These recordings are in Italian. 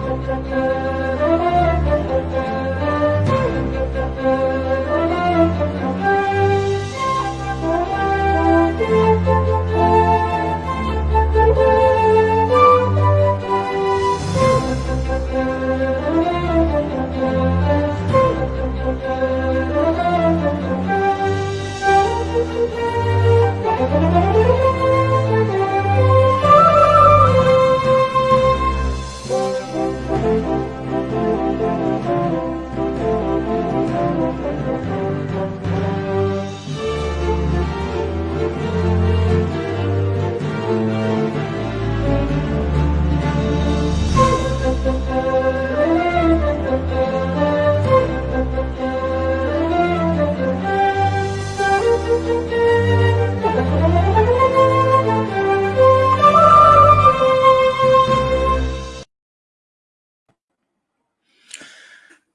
contra.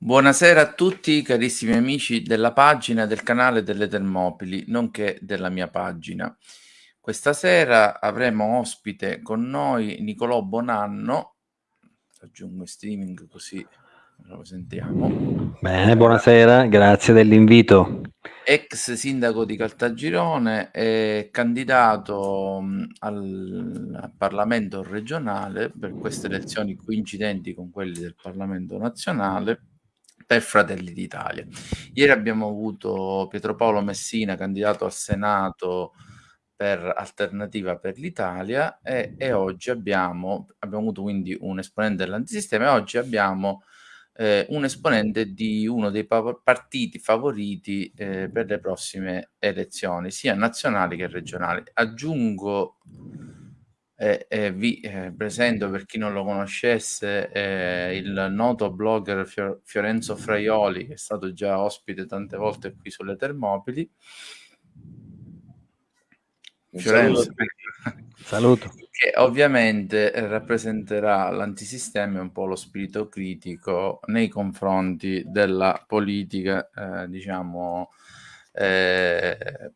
Buonasera a tutti carissimi amici della pagina del canale delle Termopili, nonché della mia pagina. Questa sera avremo ospite con noi Nicolò Bonanno, aggiungo in streaming così lo sentiamo. Bene, buonasera, grazie dell'invito. Ex sindaco di Caltagirone e candidato al Parlamento regionale per queste elezioni coincidenti con quelli del Parlamento nazionale per Fratelli d'Italia. Ieri abbiamo avuto Pietro Paolo Messina, candidato al Senato per Alternativa per l'Italia e, e oggi abbiamo, abbiamo avuto quindi un esponente dell'antisistema e oggi abbiamo eh, un esponente di uno dei pa partiti favoriti eh, per le prossime elezioni, sia nazionali che regionali. Aggiungo eh, eh, vi eh, presento per chi non lo conoscesse eh, il noto blogger Fior Fiorenzo Fraioli che è stato già ospite tante volte qui sulle Termopili. Fiorenzo. Saluto. Che ovviamente rappresenterà l'antisistema e un po' lo spirito critico nei confronti della politica, eh, diciamo, eh,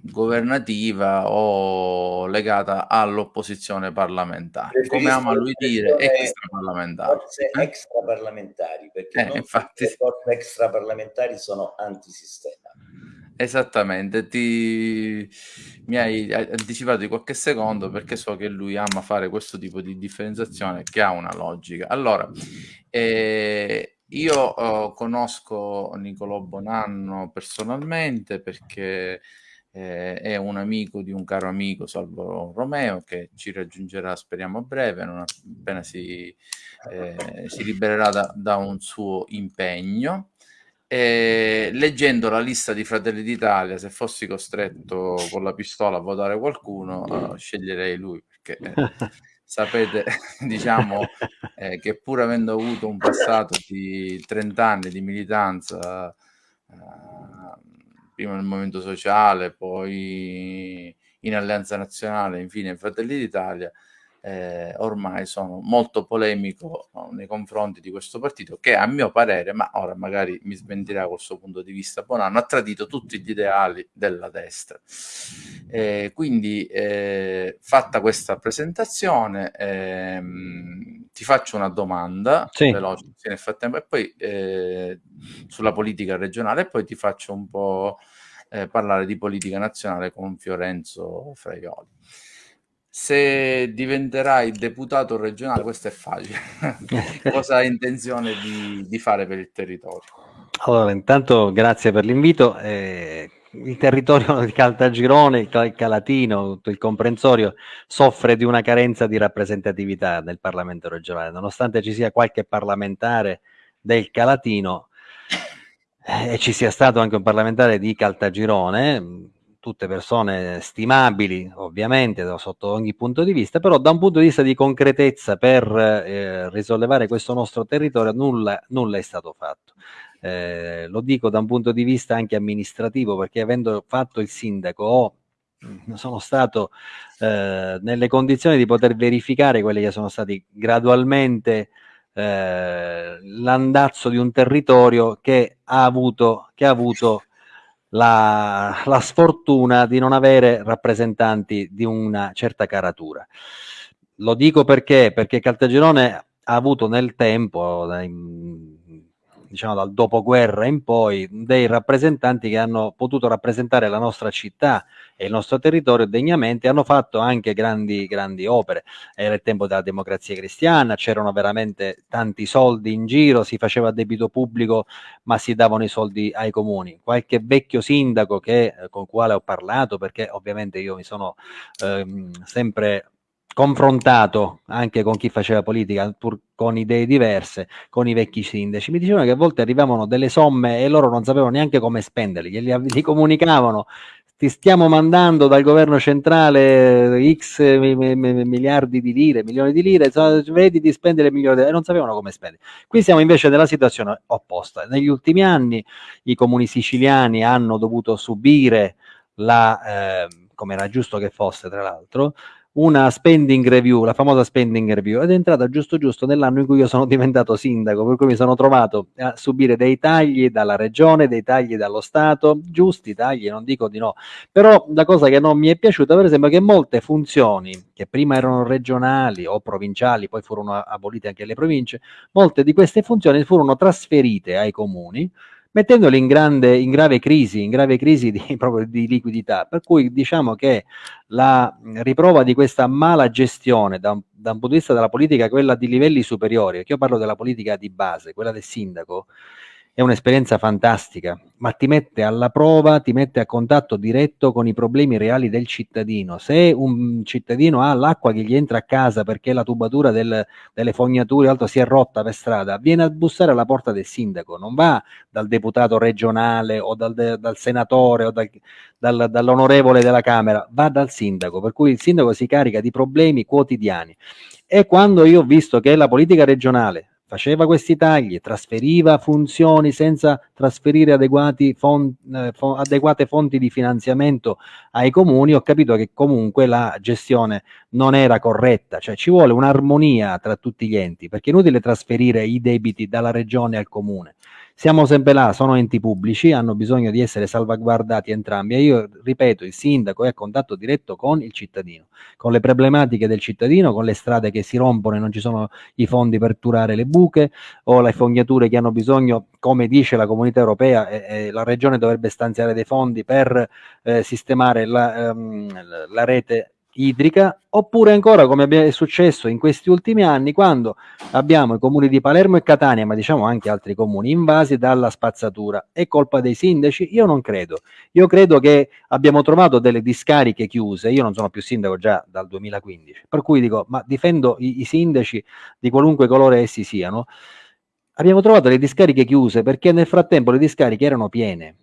governativa o legata all'opposizione parlamentare. Come ama lui dire, extra parlamentari. Forze eh? extra parlamentari, perché eh, infatti... le forze extra parlamentari sono antisistema. Esattamente, ti... mi hai anticipato di qualche secondo perché so che lui ama fare questo tipo di differenziazione che ha una logica. Allora, eh, io eh, conosco Nicolò Bonanno personalmente perché eh, è un amico di un caro amico, Salvo Romeo, che ci raggiungerà, speriamo, a breve, non appena si, eh, si libererà da, da, un suo impegno. E, leggendo la lista di Fratelli d'Italia, se fossi costretto con la pistola a votare qualcuno, uh, sceglierei lui, perché eh, sapete, diciamo, eh, che pur avendo avuto un passato di 30 anni di militanza, uh, prima nel Movimento Sociale, poi in Alleanza Nazionale, infine in Fratelli d'Italia, eh, ormai sono molto polemico nei confronti di questo partito che a mio parere, ma ora magari mi smentirà col suo punto di vista Bonanno, ha tradito tutti gli ideali della destra. Eh, quindi eh, fatta questa presentazione ehm, ti faccio una domanda sì. veloce nel frattempo e poi eh, sulla politica regionale e poi ti faccio un po' eh, parlare di politica nazionale con Fiorenzo Fraioli. Se diventerai deputato regionale, questo è facile, cosa hai intenzione di, di, fare per il territorio? Allora, intanto grazie per l'invito. Eh, il territorio di Caltagirone, il Calatino, tutto il comprensorio, soffre di una carenza di rappresentatività nel Parlamento regionale, nonostante ci sia qualche parlamentare del Calatino, e eh, ci sia stato anche un parlamentare di Caltagirone, tutte persone stimabili ovviamente sotto ogni punto di vista, però da un punto di vista di concretezza per eh, risollevare questo nostro territorio nulla, nulla è stato fatto. Eh, lo dico da un punto di vista anche amministrativo perché avendo fatto il sindaco ho sono stato eh, nelle condizioni di poter verificare quelli che sono stati gradualmente eh, l'andazzo di un territorio che ha avuto, che ha avuto la, la, sfortuna di non avere rappresentanti di una certa caratura. Lo dico perché, perché Caltagirone ha avuto nel tempo, diciamo dal dopoguerra in poi, dei rappresentanti che hanno potuto rappresentare la nostra città e il nostro territorio degnamente, hanno fatto anche grandi, grandi opere. Era il tempo della democrazia cristiana, c'erano veramente tanti soldi in giro, si faceva debito pubblico, ma si davano i soldi ai comuni. Qualche vecchio sindaco che, con il quale ho parlato, perché ovviamente io mi sono ehm, sempre confrontato anche con chi faceva politica, pur con idee diverse, con i vecchi sindaci, mi dicevano che a volte arrivavano delle somme e loro non sapevano neanche come spenderli, glieli, li comunicavano, ti stiamo mandando dal governo centrale x miliardi di lire, milioni di lire, vedi di spendere milioni di lire, e non sapevano come spendere. Qui siamo invece nella situazione opposta. Negli ultimi anni i comuni siciliani hanno dovuto subire la, eh, come era giusto che fosse tra l'altro, una spending review, la famosa spending review, ed è entrata giusto giusto nell'anno in cui io sono diventato sindaco, per cui mi sono trovato a subire dei tagli dalla regione, dei tagli dallo Stato, giusti tagli, non dico di no, però la cosa che non mi è piaciuta per esempio è che molte funzioni che prima erano regionali o provinciali, poi furono abolite anche le province, molte di queste funzioni furono trasferite ai comuni, mettendoli in, grande, in grave crisi, in grave crisi di, proprio di liquidità. Per cui diciamo che la riprova di questa mala gestione da un, da un punto di vista della politica, quella di livelli superiori, che io parlo della politica di base, quella del sindaco, è un'esperienza fantastica, ma ti mette alla prova, ti mette a contatto diretto con i problemi reali del cittadino. Se un cittadino ha l'acqua che gli entra a casa perché la tubatura del, delle fognature altro si è rotta per strada, viene a bussare alla porta del sindaco, non va dal deputato regionale o dal, dal senatore o dal, dal, dall'onorevole della Camera, va dal sindaco, per cui il sindaco si carica di problemi quotidiani. E quando io ho visto che la politica regionale faceva questi tagli, trasferiva funzioni senza trasferire fon, eh, fo, adeguate fonti di finanziamento ai comuni, ho capito che comunque la gestione non era corretta, cioè ci vuole un'armonia tra tutti gli enti, perché è inutile trasferire i debiti dalla regione al comune siamo sempre là, sono enti pubblici, hanno bisogno di essere salvaguardati entrambi e io ripeto, il sindaco è a contatto diretto con il cittadino, con le problematiche del cittadino, con le strade che si rompono e non ci sono i fondi per turare le buche o le fognature che hanno bisogno, come dice la comunità europea, eh, eh, la regione dovrebbe stanziare dei fondi per eh, sistemare la, ehm, la rete idrica, oppure ancora come è successo in questi ultimi anni quando abbiamo i comuni di Palermo e Catania, ma diciamo anche altri comuni invasi dalla spazzatura. È colpa dei sindaci? Io non credo. Io credo che abbiamo trovato delle discariche chiuse, io non sono più sindaco già dal 2015, per cui dico, ma difendo i, i sindaci di qualunque colore essi siano. Abbiamo trovato le discariche chiuse perché nel frattempo le discariche erano piene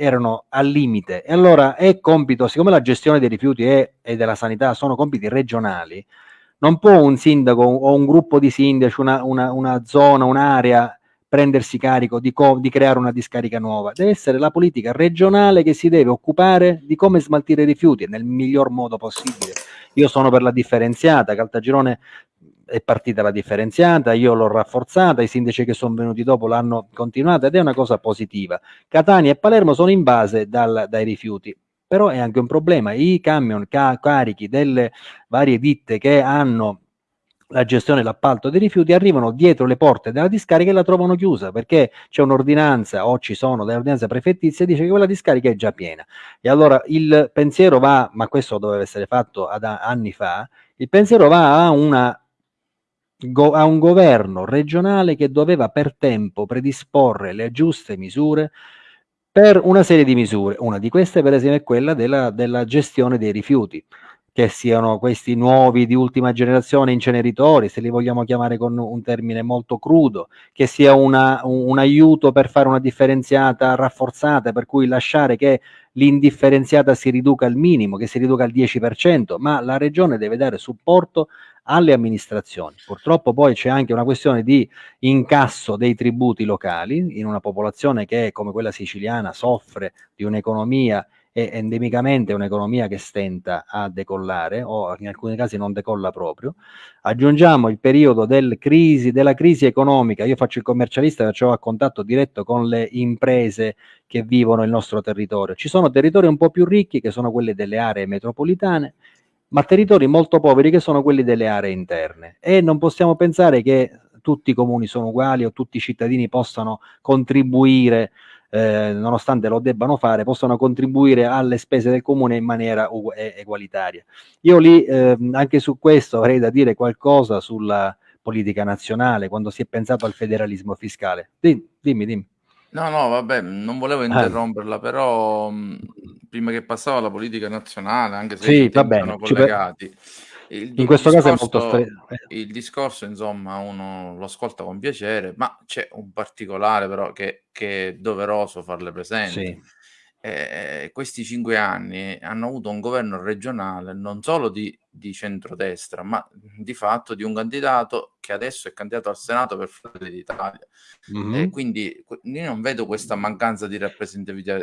erano al limite e allora è compito, siccome la gestione dei rifiuti è, e della sanità sono compiti regionali, non può un sindaco o un gruppo di sindaci, una, una, una zona, un'area prendersi carico di, di, creare una discarica nuova, deve essere la politica regionale che si deve occupare di come smaltire i rifiuti nel miglior modo possibile. Io sono per la differenziata, Caltagirone è partita la differenziata, io l'ho rafforzata, i sindaci che sono venuti dopo l'hanno continuata ed è una cosa positiva. Catania e Palermo sono in base dal, dai rifiuti, però è anche un problema, i camion ca carichi delle varie ditte che hanno la gestione e l'appalto dei rifiuti arrivano dietro le porte della discarica e la trovano chiusa perché c'è un'ordinanza o ci sono delle ordinanze prefettizie dice che quella discarica è già piena e allora il pensiero va, ma questo doveva essere fatto anni fa, il pensiero va a una a un governo regionale che doveva per tempo predisporre le giuste misure per una serie di misure. Una di queste, per esempio, è quella della, della gestione dei rifiuti, che siano questi nuovi di ultima generazione inceneritori, se li vogliamo chiamare con un termine molto crudo, che sia una, un, un aiuto per fare una differenziata rafforzata, per cui lasciare che l'indifferenziata si riduca al minimo, che si riduca al 10%, ma la regione deve dare supporto alle amministrazioni. Purtroppo poi c'è anche una questione di incasso dei tributi locali in una popolazione che come quella siciliana soffre di un'economia e endemicamente un'economia che stenta a decollare o in alcuni casi non decolla proprio. Aggiungiamo il periodo del crisi, della crisi economica, io faccio il commercialista perciò a contatto diretto con le imprese che vivono il nostro territorio. Ci sono territori un po' più ricchi che sono quelli delle aree metropolitane ma territori molto poveri che sono quelli delle aree interne e non possiamo pensare che tutti i comuni sono uguali o tutti i cittadini possano contribuire eh, nonostante lo debbano fare, possano contribuire alle spese del comune in maniera egualitaria. Io lì eh, anche su questo avrei da dire qualcosa sulla politica nazionale, quando si è pensato al federalismo fiscale. Dimmi, dimmi. dimmi. No, no, vabbè, non volevo ah. interromperla, ah. però mh, prima che passava alla politica nazionale, anche se sì, va bene, collegati. Il, in questo discorso, caso è molto stretto. Il discorso, insomma, uno lo ascolta con piacere, ma c'è un particolare però che, che è doveroso farle presente. Sì. Eh, questi cinque anni hanno avuto un governo regionale non solo di, di centrodestra, ma di fatto di un candidato che adesso è candidato al Senato per Fratelli d'Italia. Mm-hmm. Eh, quindi io non vedo questa mancanza di rappresentatività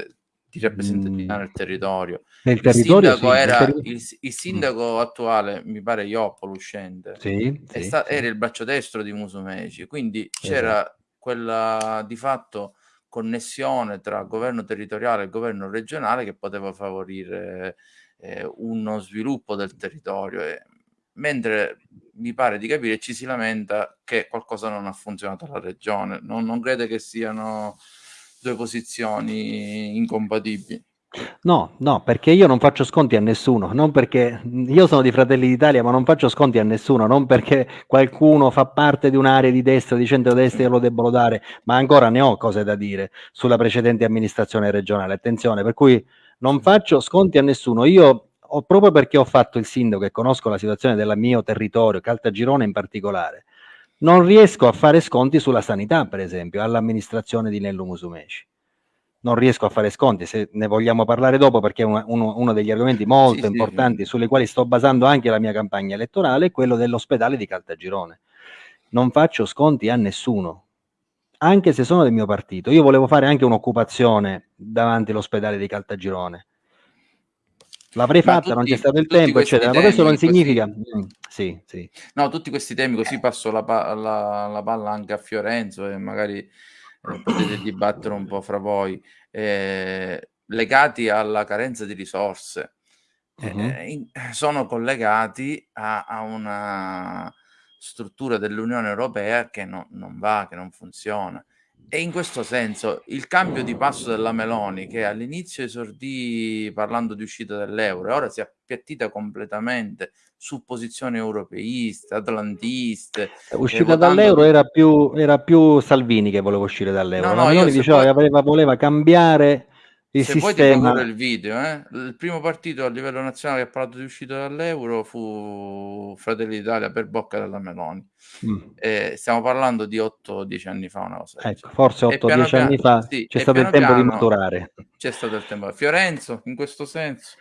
di rappresentatività mm. nel territorio. Nel territorio il sindaco, sì, era, territorio... Il, il sindaco mm. attuale, mi pare Ioppolo uscente, sì, sì, sta, era il braccio destro di Musumeci, quindi c'era esatto. quella di fatto connessione tra governo territoriale e governo regionale che poteva favorire eh, uno sviluppo del territorio. E, mentre mi pare di capire ci si lamenta che qualcosa non ha funzionato alla regione. Non, non crede che siano due posizioni incompatibili. No, no, perché io non faccio sconti a nessuno, non perché io sono di Fratelli d'Italia, ma non faccio sconti a nessuno, non perché qualcuno fa parte di un'area di destra, di centrodestra e lo debbano dare, ma ancora ne ho cose da dire sulla precedente amministrazione regionale. Attenzione, per cui non faccio sconti a nessuno. Io ho, proprio perché ho fatto il sindaco e conosco la situazione del mio territorio, Caltagirone in particolare, non riesco a fare sconti sulla sanità, per esempio, all'amministrazione di Nello Musumeci. Non riesco a fare sconti, se ne vogliamo parlare dopo perché è uno, uno degli argomenti molto sì, importanti sì, sulle quali sto basando anche la mia campagna elettorale è quello dell'ospedale di Caltagirone. Non faccio sconti a nessuno, anche se sono del mio partito. Io volevo fare anche un'occupazione davanti all'ospedale di Caltagirone. L'avrei fatta, tutti, non c'è stato il tempo, eccetera. Ma questo non significa... Così... Mm. Sì, sì. No, tutti questi temi, così passo la, la, la palla anche a Fiorenzo e magari eh, potete dibattere un po' fra voi, eh, legati alla carenza di risorse. Uh-huh. Eh, in, sono collegati a, a, una struttura dell'Unione Europea che no, non va, che non funziona. E in questo senso il cambio di passo della Meloni, che all'inizio esordì parlando di uscita dall'euro e ora si è appiattita completamente su posizioni europeiste, atlantiste. Uscita dall'euro era più, era più Salvini che voleva uscire dall'euro. No, no, Meloni diceva poi... che voleva cambiare il Se sistema... poi ti il video, eh? il primo partito a livello nazionale che ha parlato di uscita dall'euro fu Fratelli d'Italia per bocca della Meloni. Mm. Eh, stiamo parlando di 8-10 anni fa, una cosa. Ecco, forse 8-10 anni fa sì, c'è stato il tempo piano, di maturare. C'è stato il tempo. Fiorenzo, in questo senso.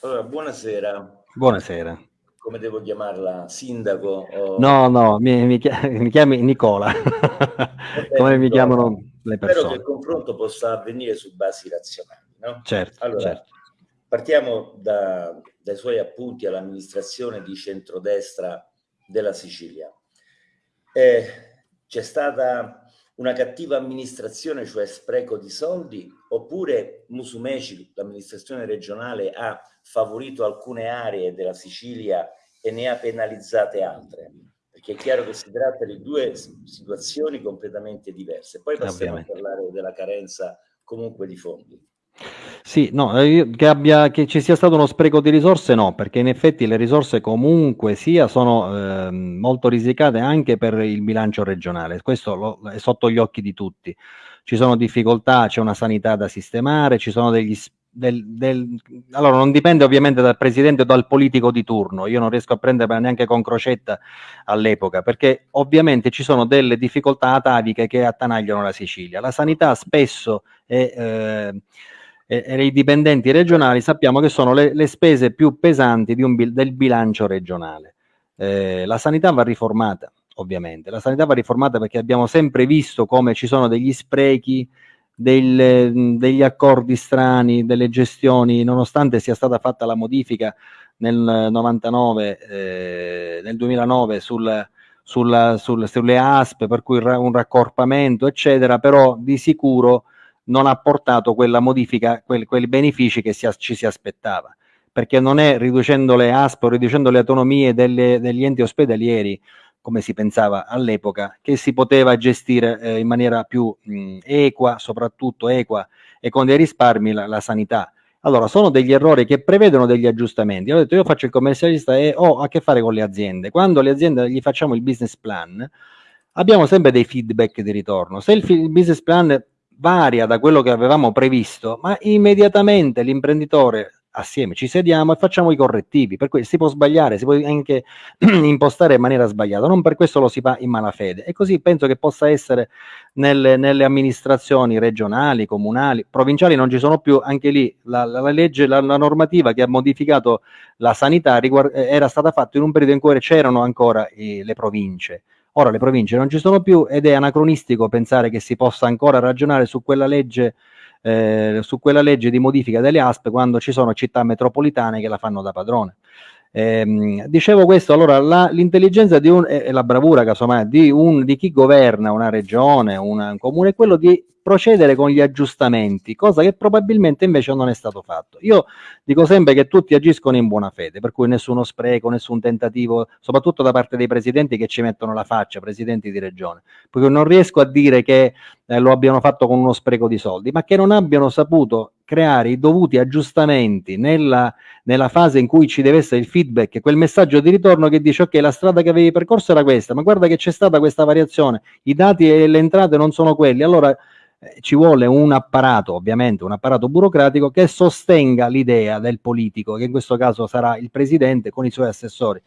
Allora, buonasera. Buonasera. Come devo chiamarla? Sindaco? O... No, no, mi, mi, chiami, mi chiami Nicola. Come mi chiamano le persone. Spero che il confronto possa avvenire su basi razionali. No? Certo, allora, certo. partiamo da, dai suoi appunti all'amministrazione di centrodestra della Sicilia. Eh, c'è stata una cattiva amministrazione, cioè spreco di soldi, oppure Musumeci, l'amministrazione regionale, ha favorito alcune aree della Sicilia e ne ha penalizzate altre? Perché è chiaro che si tratta di due situazioni completamente diverse. Poi passiamo Ovviamente. a parlare della carenza comunque di fondi. Sì, no, eh, che, abbia, che ci sia stato uno spreco di risorse no, perché in effetti le risorse comunque sia sono eh, molto risicate anche per il bilancio regionale, questo lo, è sotto gli occhi di tutti. Ci sono difficoltà, c'è una sanità da sistemare, ci sono degli del, del, allora non dipende ovviamente dal presidente o dal politico di turno, io non riesco a prenderla neanche con crocetta all'epoca, perché ovviamente ci sono delle difficoltà ataviche che attanagliano la Sicilia. La sanità spesso è, eh, e, i dipendenti regionali sappiamo che sono le, le spese più pesanti un, del bilancio regionale. Eh, la sanità va riformata, ovviamente. La sanità va riformata perché abbiamo sempre visto come ci sono degli sprechi, del, degli accordi strani, delle gestioni, nonostante sia stata fatta la modifica nel 99, eh, nel 2009 sul, sulla, sul, sulle ASP, per cui un raccorpamento, eccetera, però di sicuro non ha portato quella modifica, quel, quei benefici che si, ci si aspettava. perché non è riducendo le ASP o riducendo le autonomie delle, degli enti ospedalieri, come si pensava all'epoca, che si poteva gestire eh, in maniera più mh, equa, soprattutto equa e con dei risparmi la, la, sanità. Allora, sono degli errori che prevedono degli aggiustamenti. Ho detto, io faccio il commercialista e ho a che fare con le aziende. Quando le aziende gli facciamo il business plan, abbiamo sempre dei feedback di ritorno. Se il, il business plan varia da quello che avevamo previsto, ma immediatamente l'imprenditore assieme ci sediamo e facciamo i correttivi, per cui si può sbagliare, si può anche impostare in maniera sbagliata, non per questo lo si fa in malafede. E così penso che possa essere nelle, nelle amministrazioni regionali, comunali, provinciali non ci sono più, anche lì la, la, la legge, la, la, normativa che ha modificato la sanità riguard- era stata fatta in un periodo in cui c'erano ancora i, le province. Ora le province non ci sono più ed è anacronistico pensare che si possa ancora ragionare su quella legge, eh, su quella legge di modifica delle ASP quando ci sono città metropolitane che la fanno da padrone. Eh, dicevo questo, allora l'intelligenza e la bravura casomai di, un, di chi governa una regione, una, un comune è quello di procedere con gli aggiustamenti, cosa che probabilmente invece non è stato fatto. Io dico sempre che tutti agiscono in buona fede, per cui nessuno spreco, nessun tentativo, soprattutto da parte dei presidenti che ci mettono la faccia, presidenti di regione, perché non riesco a dire che eh, lo abbiano fatto con uno spreco di soldi, ma che non abbiano saputo creare i dovuti aggiustamenti nella, nella, fase in cui ci deve essere il feedback, quel messaggio di ritorno che dice ok la strada che avevi percorso era questa, ma guarda che c'è stata questa variazione, i dati e le entrate non sono quelli, allora eh, ci vuole un apparato, ovviamente un apparato burocratico che sostenga l'idea del politico, che in questo caso sarà il presidente con i suoi assessori.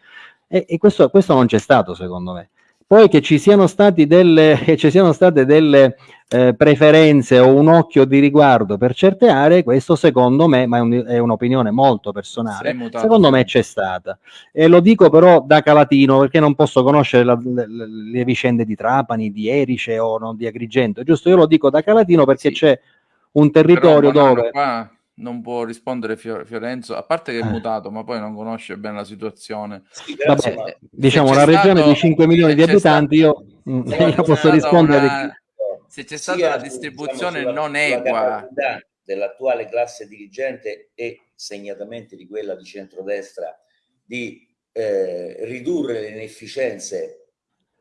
E, e questo, questo non c'è stato secondo me. Poi che ci siano, delle, che ci siano state delle eh, preferenze o un occhio di riguardo per certe aree, questo secondo me, ma è, un, è un'opinione molto personale, secondo me c'è stata. E lo dico però da Calatino perché non posso conoscere la, le, le, vicende di Trapani, di Erice o non di Agrigento, giusto? Io lo dico da Calatino perché sì. c'è un territorio però, dove... Qua non può rispondere Fiorenzo, a parte che è eh. mutato, ma poi non conosce bene la situazione. Sì, Vabbè, ma... diciamo la regione stato, di 5 milioni di abitanti, io, mm, io posso rispondere. Una, se c'è stata una distribuzione diciamo, sulla, non equa dell'attuale classe dirigente e segnatamente di quella di centrodestra di eh, ridurre le inefficienze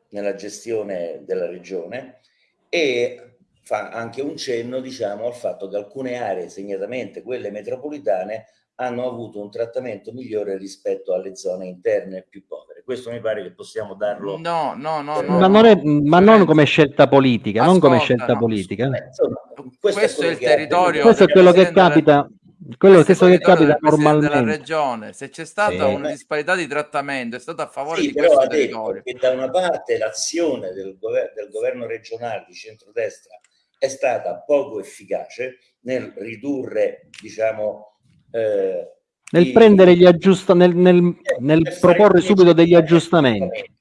nella gestione della regione e fa anche un cenno diciamo, al fatto che alcune aree, segnatamente quelle metropolitane, hanno avuto un trattamento migliore rispetto alle zone interne più povere. Questo mi pare che possiamo darlo. No, no, no, no ma, non, è, ma non come scelta politica, Ascolta, non come scelta no. politica. Beh, insomma, questo, questo, è il territorio. Questo è quello che capita. Quello stesso che capita normalmente della regione, se c'è stata sì, una disparità di trattamento, è stato a favore sì, di questo territorio. Che da una parte l'azione del, gover del governo regionale di centrodestra è stata poco efficace nel ridurre, diciamo, eh, nel i, prendere gli aggiustamenti, nel, nel, eh, nel proporre subito degli aggiustamenti.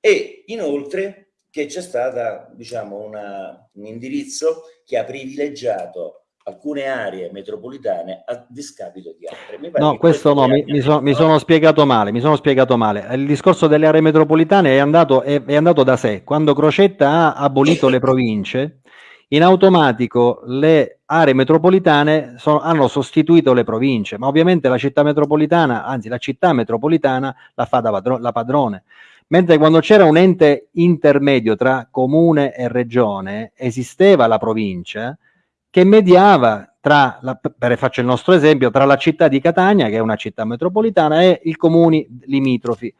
E inoltre che c'è stata, diciamo, una, un indirizzo che ha privilegiato alcune aree metropolitane a discapito di altre. No, questo no, mi, mi, so, mi, sono spiegato male, mi sono spiegato male. Il discorso delle aree metropolitane è andato, è, è andato da sé. Quando Crocetta ha abolito le province, in automatico le aree metropolitane sono, hanno sostituito le province, ma ovviamente la città metropolitana, anzi la città metropolitana la fa da padro, la padrone. Mentre quando c'era un ente intermedio tra comune e regione, esisteva la provincia che mediava tra, la, per faccio il nostro esempio, tra la città di Catania, che è una città metropolitana, e i comuni limitrofi.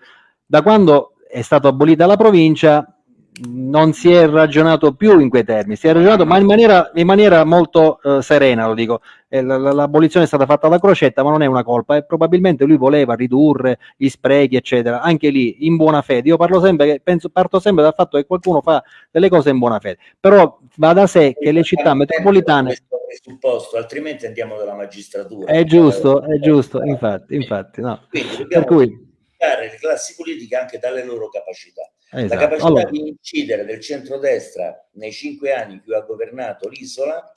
Da quando è stata abolita la provincia, non si è ragionato più in quei termini, si è ragionato ma in maniera, in maniera molto eh, serena, lo dico. Eh, l'abolizione è stata fatta da Crocetta, ma non è una colpa, e probabilmente lui voleva ridurre gli sprechi, eccetera, anche lì in buona fede. Io parlo sempre penso, parto sempre dal fatto che qualcuno fa delle cose in buona fede, però va da sé che le città metropolitane presupposto, altrimenti andiamo dalla magistratura. È giusto, è giusto, infatti, infatti no. Quindi per cui le classi politiche anche dalle loro capacità. Esatto. La capacità allora. di incidere del centrodestra nei cinque anni in cui ha governato l'isola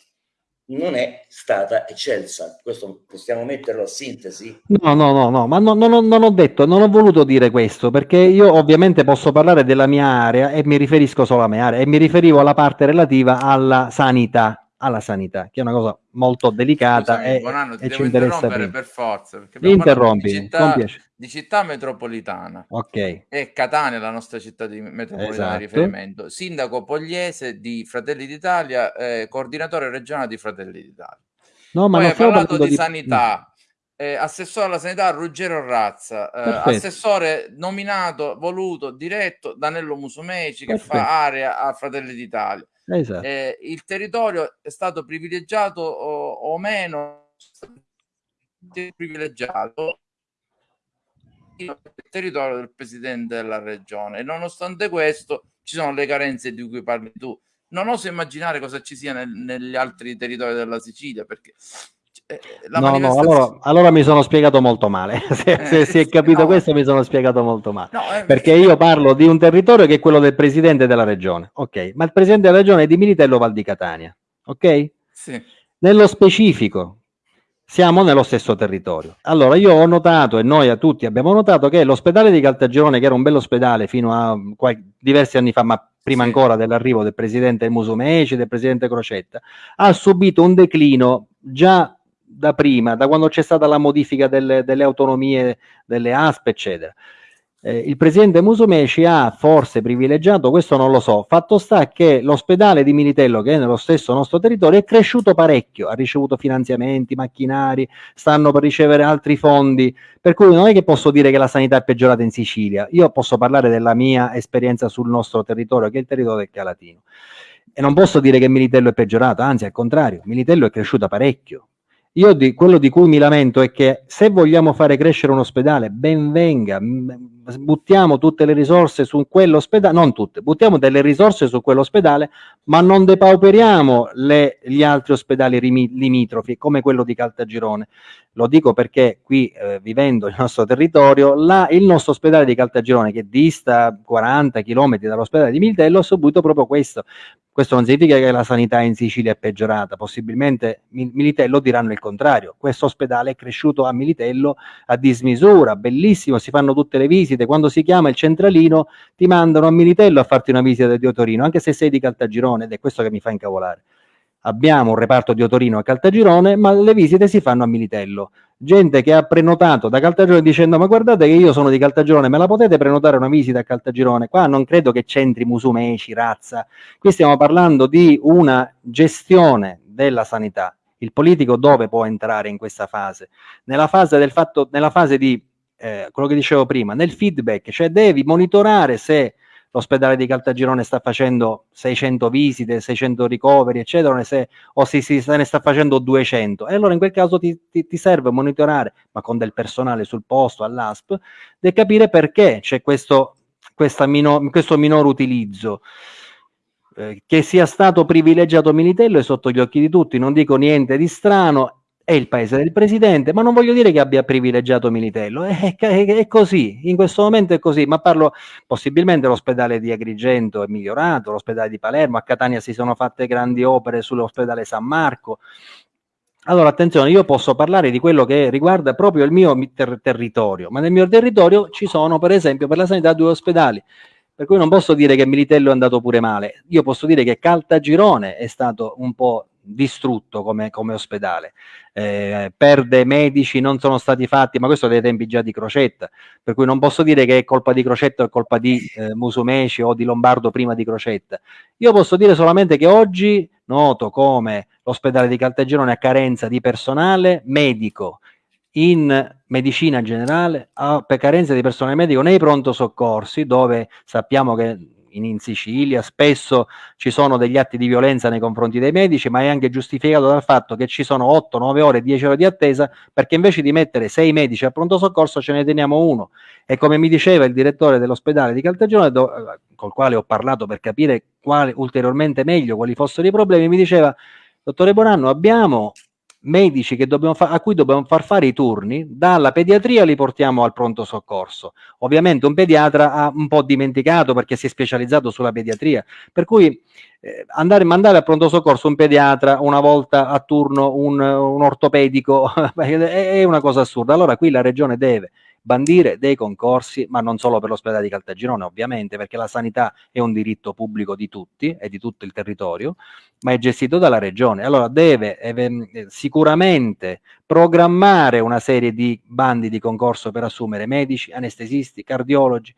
non è stata eccelsa. Questo possiamo metterlo a sintesi? No, no, no, no, ma no, no, non ho detto, non ho voluto dire questo, perché io ovviamente posso parlare della mia area e mi riferisco solo alla mia area e mi riferivo alla parte relativa alla sanità alla sanità, che è una cosa molto delicata Scusami, e, Bonanno, ti e devo ci interessa per forza, perché di interrompi, con città, di città metropolitana Ok, e Catania è la nostra città di metropolitana di esatto. riferimento, sindaco Pogliese di Fratelli d'Italia, eh, coordinatore regionale di Fratelli d'Italia. No, ma Poi hai parlato di di... sanità, eh, assessore alla sanità Ruggero Razza, eh, assessore nominato, voluto, diretto da Nello Musumeci che Perfetto. fa area a Fratelli d'Italia. Esatto. Eh, il territorio è stato privilegiato o, o meno? Privilegiato il territorio del presidente della regione. E nonostante questo ci sono le carenze di cui parli tu. Non oso immaginare cosa ci sia nel- negli altri territori della Sicilia perché eh, No, no, allora, allora mi sono spiegato molto male. Se, Eh, se si è capito no. questo, mi sono spiegato molto male. no, eh, Perché io parlo di un territorio che è quello del presidente della regione, ok? Ma il presidente della regione è di Militello Val di Catania, ok? sì, Nello specifico, siamo nello stesso territorio. Allora, io ho notato, e noi a tutti abbiamo notato, che l'ospedale di Caltagirone, che era un bell'ospedale fino a diversi anni fa, ma prima Sì. ancora dell'arrivo del presidente Musumeci, del presidente Crocetta, ha subito un declino già da prima, da quando c'è stata la modifica delle, delle autonomie delle ASP, eccetera. Eh, il presidente Musumeci ha forse privilegiato, questo non lo so, fatto sta che l'ospedale di Militello, che è nello stesso nostro territorio, è cresciuto parecchio, ha ricevuto finanziamenti, macchinari, stanno per ricevere altri fondi, per cui non è che posso dire che la sanità è peggiorata in Sicilia, io posso parlare della mia esperienza sul nostro territorio, che è il territorio del Calatino. E non posso dire che Militello è peggiorato, anzi al contrario, Militello è cresciuta parecchio. Io di, quello di cui mi lamento è che se vogliamo fare crescere un ospedale, ben venga, buttiamo tutte le risorse su quell'ospedale, non tutte, buttiamo delle risorse su quell'ospedale, ma non depauperiamo le- gli altri ospedali limitrofi, come quello di Caltagirone. Lo dico perché qui, eh, vivendo il nostro territorio, là, il nostro ospedale di Caltagirone, che dista 40 km dall'ospedale di Miltello, ha subito proprio questo. Questo non significa che la sanità in Sicilia è peggiorata, possibilmente Mil- Militello diranno il contrario. Questo ospedale è cresciuto a Militello a dismisura, bellissimo, si fanno tutte le visite. Quando si chiama il centralino ti mandano a Militello a farti una visita di Otorino, anche se sei di Caltagirone, ed è questo che mi fa incavolare. Abbiamo un reparto di Otorino a Caltagirone, ma le visite si fanno a Militello. Gente che ha prenotato da Caltagirone dicendo ma guardate che io sono di Caltagirone, me la potete prenotare una visita a Caltagirone? Qua non credo che c'entri Musumeci, razza. Qui stiamo parlando di una gestione della sanità. Il politico dove può entrare in questa fase? Nella fase fatto, nella fase di eh, quello che dicevo prima, nel feedback, cioè devi monitorare se l'ospedale di Caltagirone sta facendo 600 visite, 600 ricoveri, eccetera, se, o si- se ne sta facendo 200. E allora in quel caso ti, ti- ti serve monitorare, ma con del personale sul posto, all'ASP, e capire perché c'è questo, questa mino- questo minor utilizzo. Eh, che sia stato privilegiato Militello è sotto gli occhi di tutti, non dico niente di strano, è il paese del presidente, ma non voglio dire che abbia privilegiato Militello, è, è- è così, in questo momento è così, ma parlo possibilmente l'ospedale di Agrigento è migliorato, l'ospedale di Palermo, a Catania si sono fatte grandi opere sull'ospedale San Marco. Allora, attenzione, io posso parlare di quello che riguarda proprio il mio mi- ter- territorio, ma nel mio territorio ci sono, per esempio, per la sanità due ospedali. Per cui non posso dire che Militello è andato pure male, io posso dire che Caltagirone è stato un po' distrutto come, come ospedale, eh, perde medici, non sono stati fatti, ma questo dai tempi già di Crocetta, per cui non posso dire che è colpa di Crocetta o è colpa di eh, Musumeci o di Lombardo prima di Crocetta. Io posso dire solamente che oggi noto come l'ospedale di Caltagirone ha carenza di personale medico. In medicina generale, ha carenza di personale medico nei pronto soccorsi, dove sappiamo che in, in Sicilia spesso ci sono degli atti di violenza nei confronti dei medici, ma è anche giustificato dal fatto che ci sono 8, 9 ore, 10 ore di attesa, perché invece di mettere 6 medici al pronto soccorso ce ne teniamo uno. E come mi diceva il direttore dell'ospedale di Caltagirone, col quale ho parlato per capire quale, ulteriormente meglio quali fossero i problemi, mi diceva, dottore Bonanno, abbiamo medici fa- a cui dobbiamo far fare i turni, dalla pediatria li portiamo al pronto soccorso. Ovviamente un pediatra ha un po' dimenticato perché si è specializzato sulla pediatria, per cui eh, andare, mandare al pronto soccorso un pediatra una volta a turno un, un ortopedico è una cosa assurda. Allora qui la regione deve bandire dei concorsi, ma non solo per l'ospedale di Caltagirone ovviamente, perché la sanità è un diritto pubblico di tutti e di tutto il territorio, ma è gestito dalla regione. Allora deve eh, sicuramente programmare una serie di bandi di concorso per assumere medici, anestesisti, cardiologi,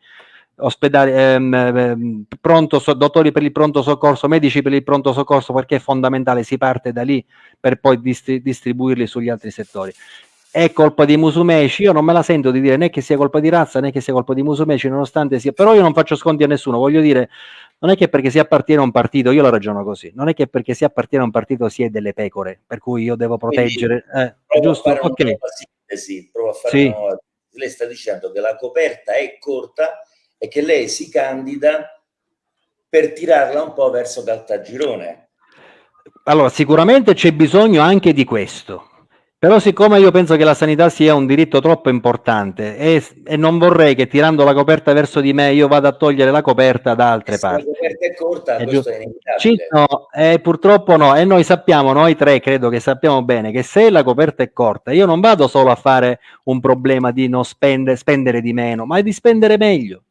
ospedali, ehm, ehm, pronto, so, dottori per il pronto soccorso, medici per il pronto soccorso, perché è fondamentale, si parte da lì per poi distri distribuirli sugli altri settori. È colpa di Musumeci, io non me la sento di dire né che sia colpa di razza né che sia colpa di Musumeci, nonostante sia, però io non faccio sconti a nessuno, voglio dire, non è che perché si appartiene a un partito, io la ragiono così, non è che perché si appartiene a un partito si è delle pecore, per cui io devo proteggere, eh, giusto? Ok. Sintesi, provo a fare sì. una... Lei sta dicendo che la coperta è corta e che lei si candida per tirarla un po' verso Caltagirone. Allora, sicuramente c'è bisogno anche di questo, però siccome io penso che la sanità sia un diritto troppo importante e, e, non vorrei che tirando la coperta verso di me io vada a togliere la coperta da altre Se parti. La coperta è corta, è questo è inevitabile. No, eh, purtroppo no, e noi sappiamo, noi tre credo che sappiamo bene che se la coperta è corta io non vado solo a fare un problema di non spendere, spendere di meno, ma di spendere meglio.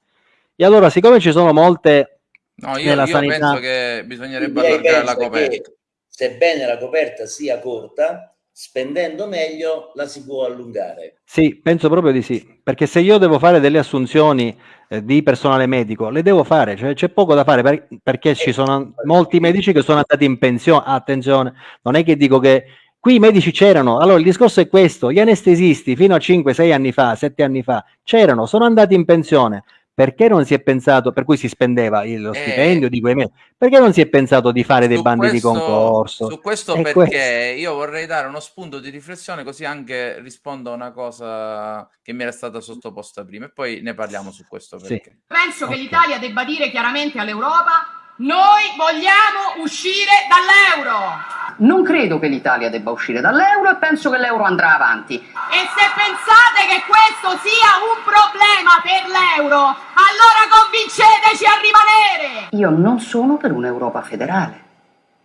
E allora, siccome ci sono molte No, io, io sanità... penso che bisognerebbe allargare la coperta. Sebbene la coperta sia corta, spendendo meglio la si può allungare. Sì, penso proprio di sì, perché se io devo fare delle assunzioni eh, di personale medico, le devo fare, cioè c'è poco da fare per, perché ci sono molti medici che sono andati in pensione, attenzione, non è che dico che qui i medici c'erano, allora il discorso è questo, gli anestesisti fino a 5-6 anni fa, 7 anni fa, c'erano, sono andati in pensione, perché non si è pensato, per cui si spendeva lo eh, stipendio eh, di quei mesi, perché non si è pensato di fare dei bandi questo, di concorso? Su questo e perché questo. io vorrei dare uno spunto di riflessione così anche rispondo a una cosa che mi era stata sottoposta prima e poi ne parliamo su questo perché. Sì. Penso okay. che l'Italia debba dire chiaramente all'Europa noi vogliamo uscire dall'euro. Non credo che l'Italia debba uscire dall'euro e penso che l'euro andrà avanti. E se pensate che questo sia un problema per l'euro, allora convinceteci a rimanere! Io non sono per un'Europa federale.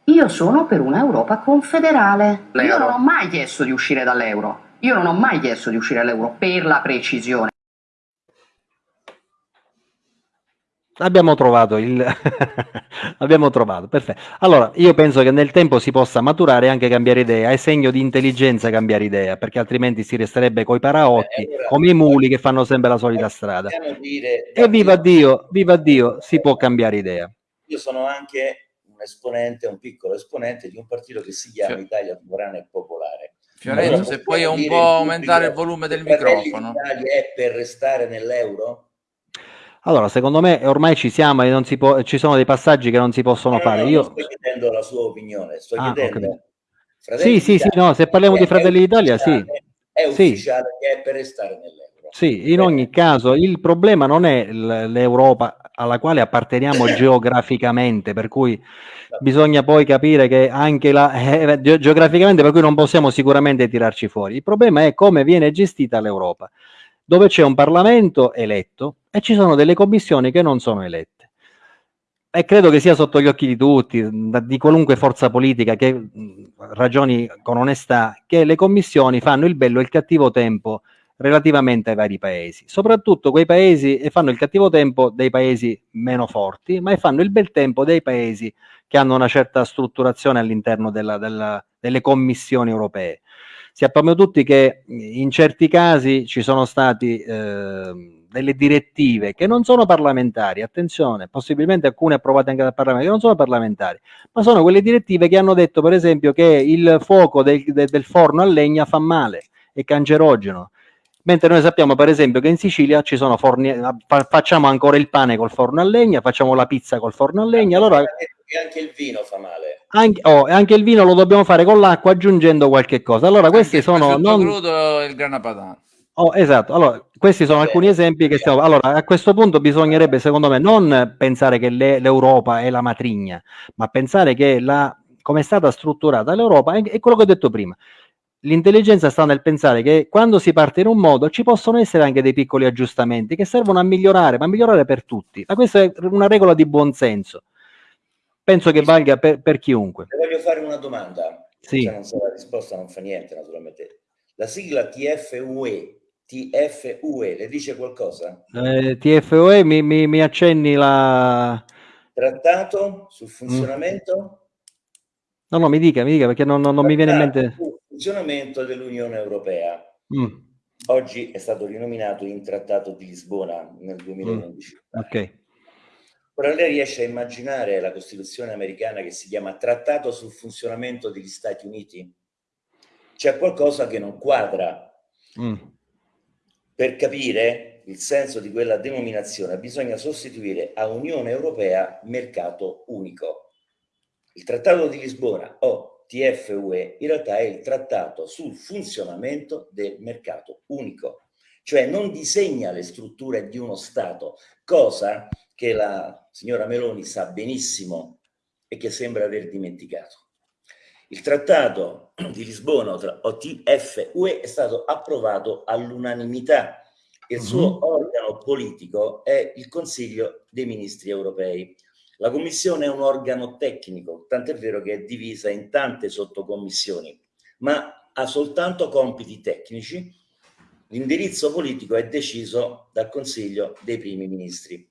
Io sono per un'Europa confederale. Io non ho mai chiesto di uscire dall'euro. Io non ho mai chiesto di uscire dall'euro per la precisione. Abbiamo trovato il... abbiamo trovato, perfetto. Allora, io penso che nel tempo si possa maturare e anche cambiare idea, è segno di intelligenza cambiare idea, perché altrimenti si resterebbe coi paraocchi, eh, allora, come i muli che fanno sempre la solita strada. Dire, e viva Dio, viva Dio, si può cambiare idea. Io sono anche un esponente, un piccolo esponente di un partito che si chiama Italia Sovrana e Popolare. Fiorenzo, se puoi un po' aumentare il volume del microfono. L'Italia è per restare nell'euro? Allora, secondo me ormai ci siamo e non si può, ci sono dei passaggi che non si possono no, fare. No, Io sto chiedendo la sua opinione, sto ah, chiedendo. Sì, sì, sì, no, se parliamo di Fratelli d'Italia, sì. È ufficiale sì. che è per restare nell'euro. Sì, in ogni caso il problema non è l'Europa alla quale apparteniamo geograficamente, per cui bisogna poi capire che anche la, eh, geograficamente, per cui non possiamo sicuramente tirarci fuori. Il problema è come viene gestita l'Europa dove c'è un Parlamento eletto e ci sono delle commissioni che non sono elette. E credo che sia sotto gli occhi di tutti, di qualunque forza politica che ragioni con onestà, che le commissioni fanno il bello e il cattivo tempo relativamente ai vari paesi, soprattutto quei paesi fanno il cattivo tempo dei paesi meno forti, ma fanno il bel tempo dei paesi che hanno una certa strutturazione all'interno delle commissioni europee sappiamo tutti che in certi casi ci sono stati eh, delle direttive che non sono parlamentari, attenzione, possibilmente alcune approvate anche dal Parlamento, che non sono parlamentari, ma sono quelle direttive che hanno detto per esempio che il fuoco del, del forno a legna fa male, è cancerogeno, mentre noi sappiamo per esempio che in Sicilia ci sono forni, facciamo ancora il pane col forno a legna, facciamo la pizza col forno a legna, allora... Anche il vino fa male. Anche, oh, anche il vino lo dobbiamo fare con l'acqua aggiungendo qualche cosa. Allora questi anche sono... Non... crudo il grana padano. Oh, esatto, allora questi sono alcuni esempi che stiamo... Allora, a questo punto bisognerebbe, secondo me, non pensare che l'Europa è la matrigna, ma pensare che la, come è stata strutturata l'Europa è, è quello che ho detto prima L'intelligenza sta nel pensare che quando si parte in un modo ci possono essere anche dei piccoli aggiustamenti che servono a migliorare, ma a migliorare per tutti. Ma questa è una regola di buon senso. Penso che valga per, per chiunque. Le voglio fare una domanda. Sì. Se non sa la risposta non fa niente, naturalmente. La sigla TFUE TFUE, le dice qualcosa? Eh, TFUE mi, mi, mi, accenni la... Trattato sul funzionamento? Mm. No, no, mi dica, mi dica perché non, non, non mi viene in mente... Sul funzionamento dell'Unione Europea. Mm. Oggi è stato rinominato in Trattato di Lisbona nel 2011. Mm. Ok. Ora lei riesce a immaginare la Costituzione americana che si chiama Trattato sul funzionamento degli Stati Uniti? C'è qualcosa che non quadra. Mm. Per capire il senso di quella denominazione bisogna sostituire a Unione Europea mercato unico. Il Trattato di Lisbona o TFUE in realtà è il trattato sul funzionamento del mercato unico, cioè non disegna le strutture di uno Stato, cosa che la signora Meloni sa benissimo e che sembra aver dimenticato. Il trattato di Lisbona o TFUE è stato approvato all'unanimità. Il suo mm -hmm. organo politico è il Consiglio dei Ministri Europei. La Commissione è un organo tecnico, tant'è vero che è divisa in tante sottocommissioni, ma ha soltanto compiti tecnici. L'indirizzo politico è deciso dal Consiglio dei Primi Ministri.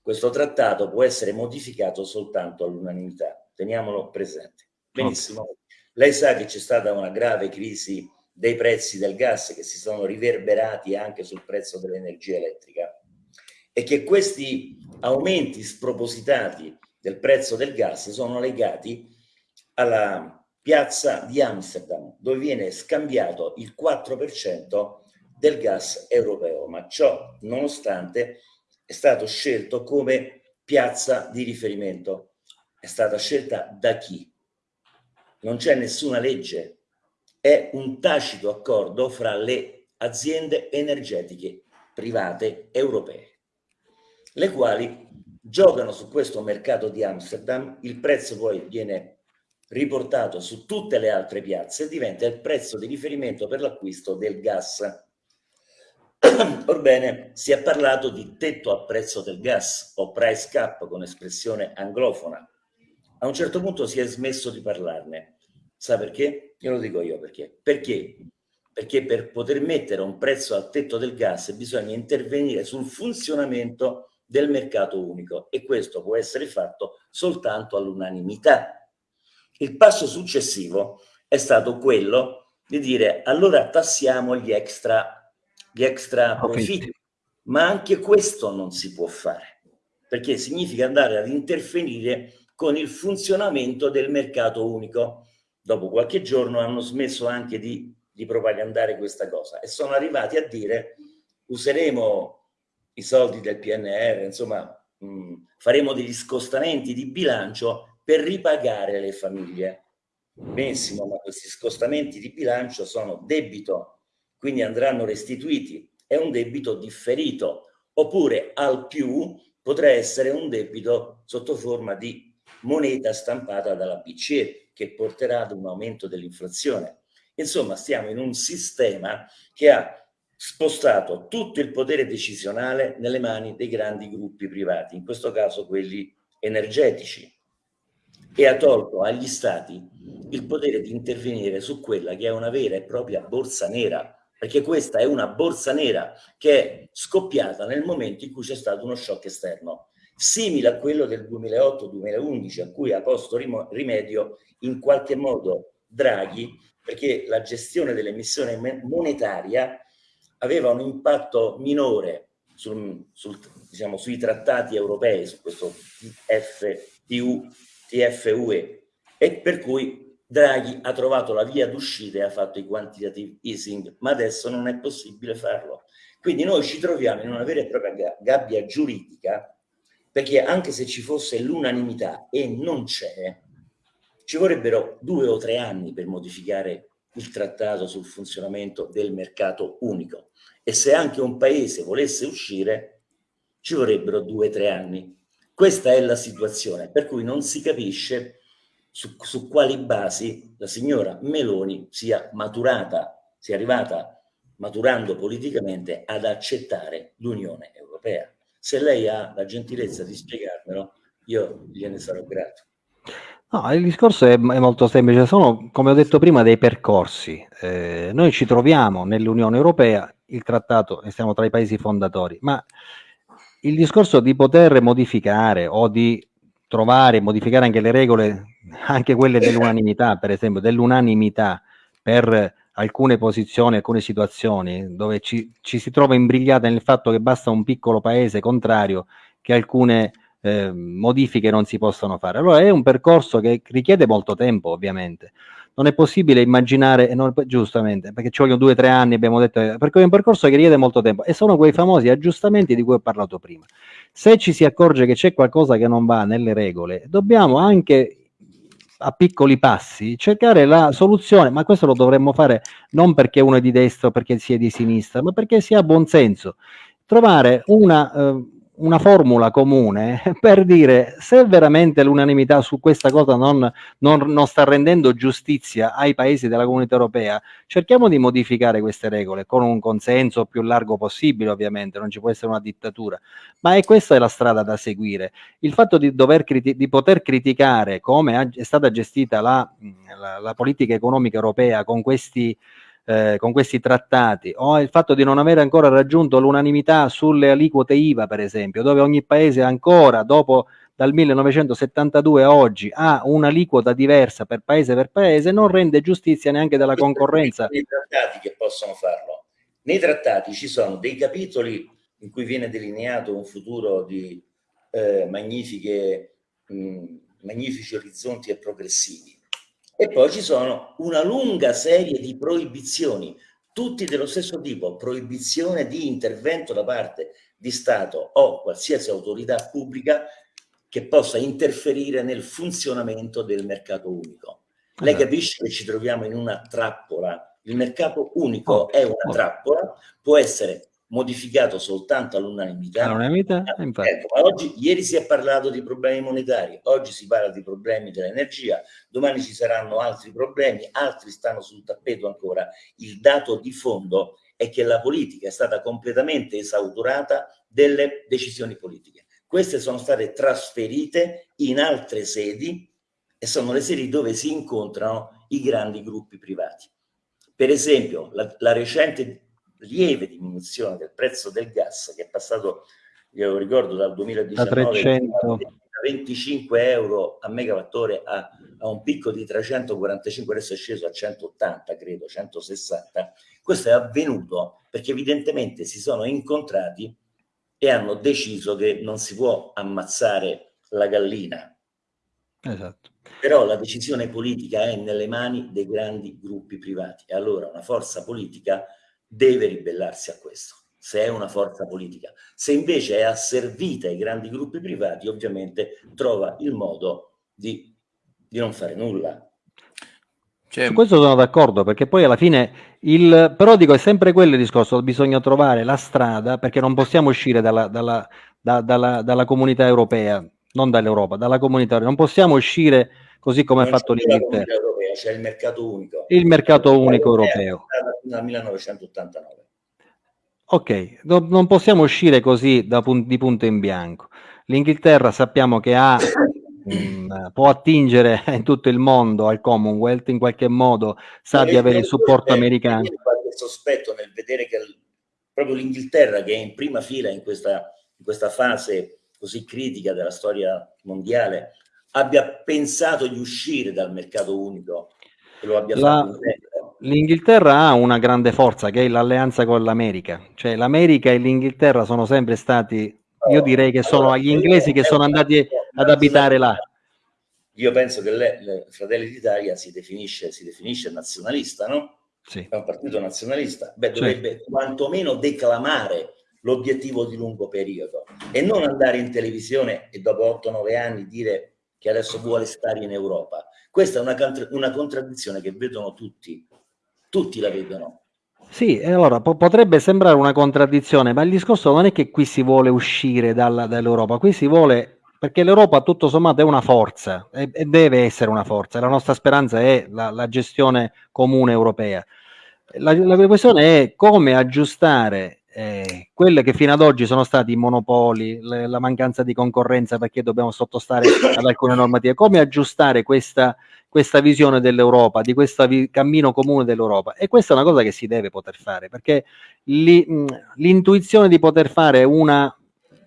Questo trattato può essere modificato soltanto all'unanimità, teniamolo presente. Benissimo. Lei sa che c'è stata una grave crisi dei prezzi del gas che si sono riverberati anche sul prezzo dell'energia elettrica e che questi aumenti spropositati del prezzo del gas sono legati alla piazza di Amsterdam, dove viene scambiato il 4% del gas europeo, ma ciò nonostante è stato scelto come piazza di riferimento. È stata scelta da chi? Non c'è nessuna legge, è un tacito accordo fra le aziende energetiche private europee le quali giocano su questo mercato di Amsterdam, il prezzo poi viene riportato su tutte le altre piazze e diventa il prezzo di riferimento per l'acquisto del gas. Orbene, si è parlato di tetto al prezzo del gas o price cap con espressione anglofona. A un certo punto si è smesso di parlarne. Sa perché? Io lo dico io perché. Perché? Perché per poter mettere un prezzo al tetto del gas bisogna intervenire sul funzionamento del mercato unico e questo può essere fatto soltanto all'unanimità. Il passo successivo è stato quello di dire allora tassiamo gli extra, gli extra profitti, ma anche questo non si può fare perché significa andare ad interferire con il funzionamento del mercato unico. Dopo qualche giorno hanno smesso anche di, di propagandare questa cosa e sono arrivati a dire useremo i soldi del PNR, insomma mh, faremo degli scostamenti di bilancio per ripagare le famiglie. Benissimo, ma questi scostamenti di bilancio sono debito, quindi andranno restituiti, è un debito differito, oppure al più potrà essere un debito sotto forma di moneta stampata dalla BCE che porterà ad un aumento dell'inflazione. Insomma, stiamo in un sistema che ha spostato tutto il potere decisionale nelle mani dei grandi gruppi privati, in questo caso quelli energetici, e ha tolto agli stati il potere di intervenire su quella che è una vera e propria borsa nera, perché questa è una borsa nera che è scoppiata nel momento in cui c'è stato uno shock esterno, simile a quello del 2008-2011, a cui ha posto rimedio in qualche modo Draghi, perché la gestione dell'emissione monetaria aveva un impatto minore sul, sul, diciamo, sui trattati europei, su questo TFTU, TFUE, e per cui Draghi ha trovato la via d'uscita e ha fatto i quantitative easing, ma adesso non è possibile farlo. Quindi noi ci troviamo in una vera e propria gabbia giuridica, perché anche se ci fosse l'unanimità e non c'è, ci vorrebbero due o tre anni per modificare il trattato sul funzionamento del mercato unico e se anche un paese volesse uscire ci vorrebbero due o tre anni. Questa è la situazione, per cui non si capisce su, su quali basi la signora Meloni sia maturata, sia arrivata maturando politicamente ad accettare l'Unione Europea. Se lei ha la gentilezza di spiegarmelo, io gliene sarò grato. No, il discorso è, è, molto semplice, sono, come ho detto prima, dei percorsi. Eh, noi ci troviamo nell'Unione Europea il trattato e siamo tra i paesi fondatori, ma il discorso di poter modificare o di trovare modificare anche le regole, anche quelle dell'unanimità, per esempio, dell'unanimità per alcune posizioni, alcune situazioni dove ci, ci si trova imbrigliata nel fatto che basta un piccolo paese contrario che alcune eh, modifiche non si possono fare. Allora è un percorso che richiede molto tempo, ovviamente. Non è possibile immaginare, non, giustamente, perché ci vogliono due o tre anni, abbiamo detto, perché è un percorso che richiede molto tempo e sono quei famosi aggiustamenti di cui ho parlato prima. Se ci si accorge che c'è qualcosa che non va nelle regole, dobbiamo anche a piccoli passi cercare la soluzione, ma questo lo dovremmo fare non perché uno è di destra o perché si è di sinistra, ma perché si ha buon senso. Trovare una... Eh, una formula comune per dire se veramente l'unanimità su questa cosa non, non, non, sta rendendo giustizia ai paesi della comunità europea, cerchiamo di modificare queste regole con un consenso più largo possibile, ovviamente, non ci può essere una dittatura, ma è questa è la strada da seguire. Il fatto di, di poter criticare come è stata gestita la, la, la politica economica europea con questi eh, con questi trattati, o il fatto di non aver ancora raggiunto l'unanimità sulle aliquote IVA, per esempio, dove ogni paese ancora, dopo dal 1972 a oggi, ha un'aliquota diversa per paese per paese, non rende giustizia neanche della concorrenza. Nei trattati che possono farlo. Nei trattati ci sono dei capitoli in cui viene delineato un futuro di eh, magnifiche, mh, magnifici orizzonti e progressivi e poi ci sono una lunga serie di proibizioni, tutti dello stesso tipo, proibizione di intervento da parte di Stato o qualsiasi autorità pubblica che possa interferire nel funzionamento del mercato unico. Lei capisce che ci troviamo in una trappola. Il mercato unico oh, è una oh. trappola, può essere modificato soltanto all'unanimità. All'unanimità, ah, ecco, oggi, ieri si è parlato di problemi monetari, oggi si parla di problemi dell'energia, domani ci saranno altri problemi, altri stanno sul tappeto ancora. Il dato di fondo è che la politica è stata completamente esautorata delle decisioni politiche. Queste sono state trasferite in altre sedi e sono le sedi dove si incontrano i grandi gruppi privati. Per esempio, la, la recente lieve diminuzione del prezzo del gas che è passato, io lo ricordo, dal 2019 a 300. 25 euro a megawattore a, a, un picco di 345, adesso è sceso a 180, credo, 160. Questo è avvenuto perché evidentemente si sono incontrati e hanno deciso che non si può ammazzare la gallina. Esatto. Però la decisione politica è nelle mani dei grandi gruppi privati e allora una forza politica deve ribellarsi a questo, se è una forza politica. Se invece è asservita ai grandi gruppi privati, ovviamente trova il modo di, di non fare nulla. Cioè... Su questo sono d'accordo, perché poi alla fine il... Però dico, è sempre quello il discorso, bisogna trovare la strada, perché non possiamo uscire dalla, dalla, da, dalla, dalla comunità europea, non dall'Europa, dalla comunità europea. Non possiamo uscire così come ha fatto l'Inghilterra. C'è il mercato unico. Il mercato unico europeo dal 1989. Ok, no, non possiamo uscire così pun di punto in bianco. L'Inghilterra sappiamo che ha, mm, può attingere in tutto il mondo al Commonwealth, in qualche modo sa di avere il supporto americano. qualche sospetto nel vedere che proprio l'Inghilterra, che è in prima fila in questa, in questa fase così critica della storia mondiale, abbia pensato di uscire dal mercato unico e lo abbia La... fatto L'Inghilterra ha una grande forza che è l'alleanza con l'America, cioè l'America e l'Inghilterra sono sempre stati, io direi che sono gli inglesi che sono andati ad abitare là. Io penso che le, le Fratelli d'Italia si definisce, si definisce nazionalista, no? Sì. È un partito nazionalista, beh dovrebbe sì. quantomeno declamare l'obiettivo di lungo periodo e non andare in televisione e dopo 8-9 anni dire che adesso vuole stare in Europa. Questa è una, una contraddizione che vedono tutti tutti la vedono. Sì, allora po potrebbe sembrare una contraddizione, ma il discorso non è che qui si vuole uscire dall'Europa, qui si vuole, perché l'Europa tutto sommato è una forza e, e, deve essere una forza, la nostra speranza è la, la gestione comune europea. La, la, questione è come aggiustare eh, quelle che fino ad oggi sono stati i monopoli, le, la mancanza di concorrenza perché dobbiamo sottostare ad alcune normative, come aggiustare questa questa visione dell'Europa, di questo vi- cammino comune dell'Europa. E questa è una cosa che si deve poter fare, perché li, l'intuizione di poter fare una,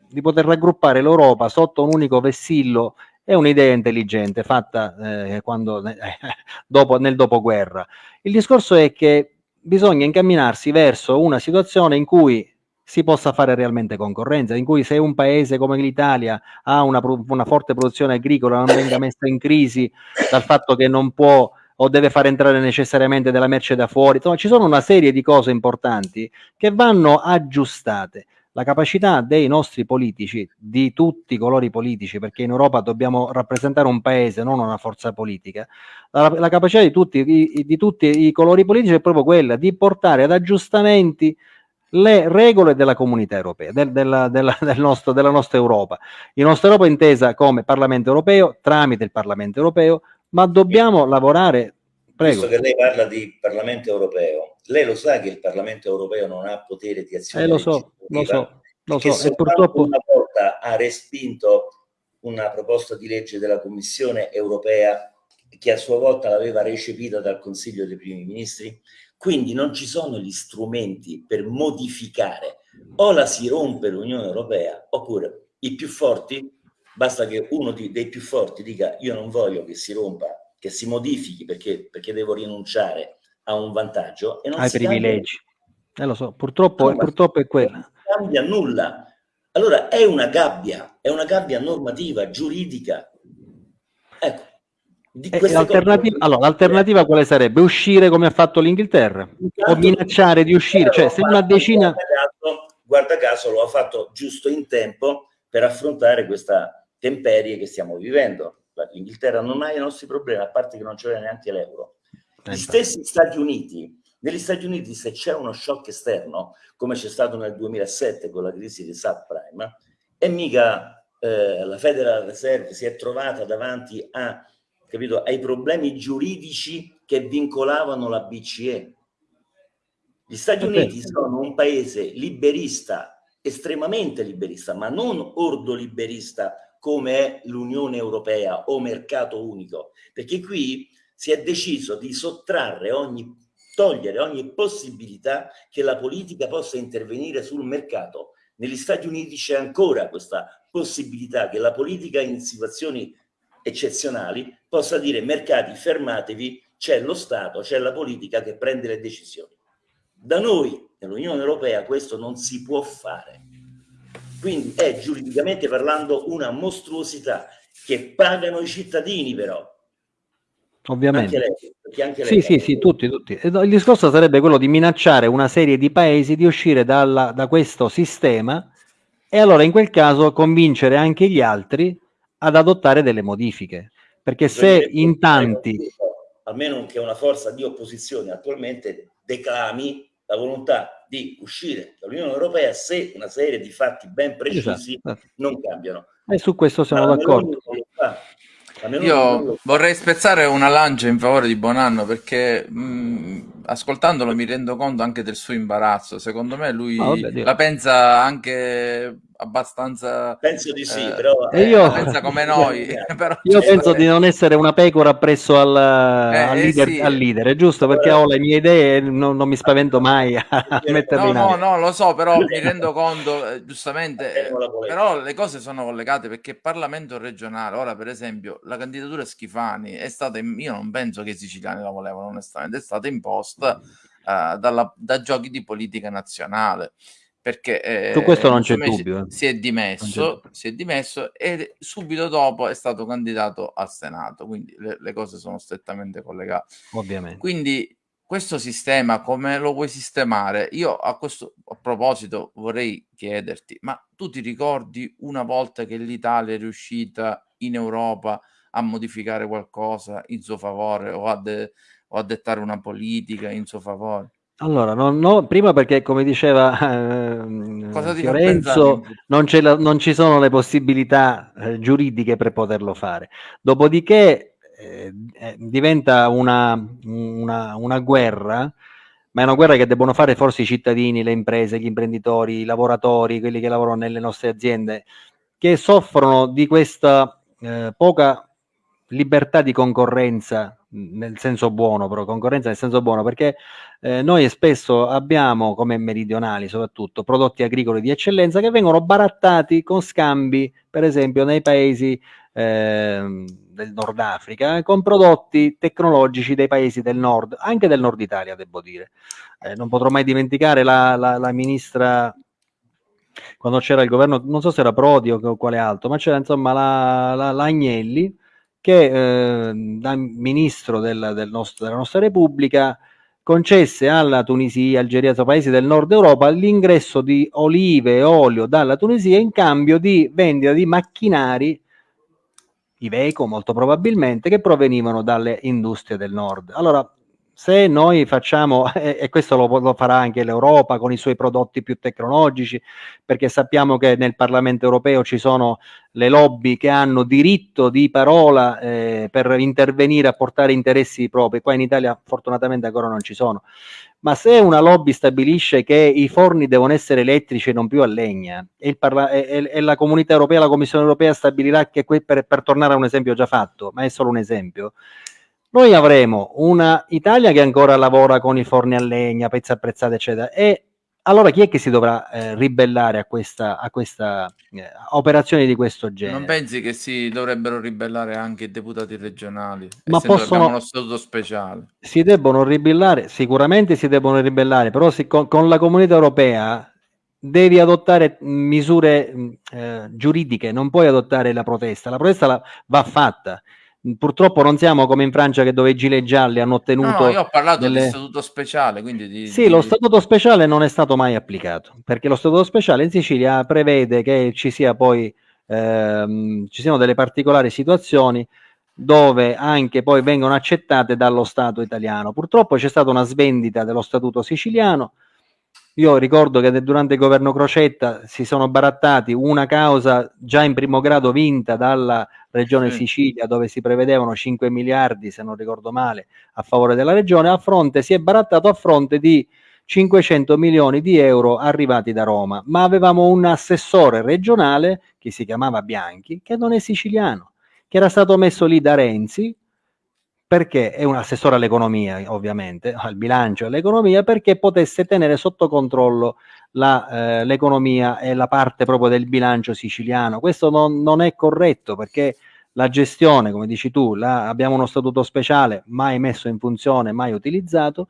di poter raggruppare l'Europa sotto un unico vessillo è un'idea intelligente fatta eh, quando, eh, dopo, nel dopoguerra. Il discorso è che bisogna incamminarsi verso una situazione in cui si possa fare realmente concorrenza, in cui se un paese come l'Italia ha una, una forte produzione agricola non venga messa in crisi dal fatto che non può o deve far entrare necessariamente della merce da fuori. Insomma, ci sono una serie di cose importanti che vanno aggiustate. La capacità dei nostri politici, di tutti i colori politici, perché in Europa dobbiamo rappresentare un paese, non una forza politica, la, la capacità di tutti, di, di tutti i colori politici è proprio quella di portare ad aggiustamenti le regole della comunità europea, del, della, della, del nostro, della nostra Europa. La nostra Europa intesa come Parlamento europeo, tramite il Parlamento europeo, ma dobbiamo lavorare. Prego. Visto che lei parla di Parlamento europeo, lei lo sa che il Parlamento europeo non ha potere di azione eh, lo so, lo so, lo so. E purtroppo una volta ha respinto una proposta di legge della Commissione europea che a sua volta l'aveva recepita dal Consiglio dei Primi Ministri quindi non ci sono gli strumenti per modificare. O la si rompe l'Unione Europea, oppure i più forti, basta che uno dei più forti dica io non voglio che si rompa, che si modifichi perché, perché devo rinunciare a un vantaggio e non ai si privilegi. Eh, lo so, purtroppo, no, purtroppo è quella. Non cambia nulla. Allora è una gabbia, è una gabbia normativa, giuridica. Ecco, L'alternativa, allora, l'alternativa quale sarebbe? Uscire come ha fatto l'Inghilterra o minacciare di uscire? Cioè, se una decina... Guarda caso, guarda caso lo ha fatto giusto in tempo per affrontare questa temperie che stiamo vivendo. L'Inghilterra non ha i nostri problemi, a parte che non c'era neanche l'euro. Gli stessi Stati Uniti, negli Stati Uniti se c'è uno shock esterno, come c'è stato nel 2007 con la crisi di subprime, e mica eh, la Federal Reserve si è trovata davanti a capito, ai problemi giuridici che vincolavano la BCE. Gli Stati Uniti sono un paese liberista, estremamente liberista, ma non ordo liberista come è l'Unione Europea o mercato unico, perché qui si è deciso di sottrarre ogni, togliere ogni possibilità che la politica possa intervenire sul mercato. Negli Stati Uniti c'è ancora questa possibilità che la politica in situazioni eccezionali possa dire mercati fermatevi, c'è lo Stato, c'è la politica che prende le decisioni. Da noi, nell'Unione Europea, questo non si può fare. Quindi è giuridicamente parlando una mostruosità che pagano i cittadini però. Ovviamente. Anche lei, anche lei sì, sì, sì, tutti, tutti. Il discorso sarebbe quello di minacciare una serie di paesi di uscire dalla, da questo sistema e allora in quel caso convincere anche gli altri ad adottare delle modifiche. Perché se in tanti... Almeno che una forza di opposizione attualmente declami la volontà di uscire dall'Unione Europea se una serie di fatti ben precisi esatto. non cambiano. E su questo siamo d'accordo. Io vorrei spezzare una lancia in favore di Bonanno perché mh, ascoltandolo mi rendo conto anche del suo imbarazzo. Secondo me lui oh, vabbè, la pensa anche abbastanza penso di sì eh, però eh, io pensa come noi però, io cioè, penso di non essere una pecora presso al, eh, al, eh, leader, sì. al leader, è giusto? Perché ho le mie idee e non, non mi spavento mai a metterle no no no lo so però mi rendo conto eh, giustamente però le cose sono collegate perché il Parlamento regionale ora per esempio la candidatura Schifani è stata io non penso che i siciliani la volevano onestamente è stata imposta uh, dalla, da giochi di politica nazionale perché eh, su questo non c'è dubbio. Eh. Si è, dimesso, si è dimesso e subito dopo è stato candidato al Senato, quindi le, le cose sono strettamente collegate. Ovviamente. Quindi questo sistema come lo vuoi sistemare? Io a questo a proposito vorrei chiederti, ma tu ti ricordi una volta che l'Italia è riuscita in Europa a modificare qualcosa in suo favore o a, de- o a dettare una politica in suo favore? Allora, no, no, prima perché come diceva eh, Fiorenzo, non, la, non, ci sono le possibilità eh, giuridiche per poterlo fare. Dopodiché eh, eh, diventa una, una, una, guerra, ma è una guerra che debbono fare forse i cittadini, le imprese, gli imprenditori, i lavoratori, quelli che lavorano nelle nostre aziende, che soffrono di questa eh, poca libertà di concorrenza nel senso buono, però concorrenza nel senso buono, perché eh, noi spesso abbiamo, come meridionali soprattutto, prodotti agricoli di eccellenza che vengono barattati con scambi, per esempio nei paesi eh, del Nord Africa, con prodotti tecnologici dei paesi del nord, anche del nord Italia, devo dire. Eh, non potrò mai dimenticare la, la, la ministra quando c'era il governo, non so se era Prodi o quale altro, ma c'era insomma la, la, la Agnelli che eh, da ministro del, del nostro, della nostra Repubblica concesse alla Tunisia, Algeria, paesi del nord Europa l'ingresso di olive e olio dalla Tunisia in cambio di vendita di macchinari, Iveco molto probabilmente, che provenivano dalle industrie del nord. Allora, se noi facciamo, e questo lo, lo, farà anche l'Europa con i suoi prodotti più tecnologici, perché sappiamo che nel Parlamento europeo ci sono le lobby che hanno diritto di parola eh, per intervenire a portare interessi propri, qua in Italia fortunatamente ancora non ci sono, ma se una lobby stabilisce che i forni devono essere elettrici e non più a legna, e, e, e la comunità europea, la Commissione europea stabilirà che, per, per tornare a un esempio già fatto, ma è solo un esempio, noi avremo una Italia che ancora lavora con i forni a legna, pezzi apprezzati, eccetera, e allora chi è che si dovrà eh, ribellare a questa, a questa eh, operazione di questo genere? Non pensi che si dovrebbero ribellare anche i deputati regionali? Ma possono... uno statuto speciale. Si debbono ribellare, sicuramente si debbono ribellare, però si, con, con, la comunità europea devi adottare misure eh, giuridiche, non puoi adottare la protesta, la protesta la, va fatta Purtroppo non siamo come in Francia che dove i gilet gialli hanno ottenuto... No, io ho parlato delle... di statuto speciale, quindi di, Sì, di... lo statuto speciale non è stato mai applicato, perché lo statuto speciale in Sicilia prevede che ci sia poi ehm, ci siano delle particolari situazioni dove anche poi vengono accettate dallo Stato italiano. Purtroppo c'è stata una svendita dello statuto siciliano io ricordo che durante il governo Crocetta si sono barattati una causa già in primo grado vinta dalla regione sì. Sicilia dove si prevedevano 5 miliardi, se non ricordo male, a favore della regione, a fronte si è barattato a fronte di 500 milioni di euro arrivati da Roma, ma avevamo un assessore regionale che si chiamava Bianchi, che non è siciliano, che era stato messo lì da Renzi perché è un assessore all'economia, ovviamente, al bilancio e all'economia, perché potesse tenere sotto controllo eh, l'economia e la parte proprio del bilancio siciliano. Questo non, non è corretto perché la gestione, come dici tu, la, abbiamo uno statuto speciale mai messo in funzione, mai utilizzato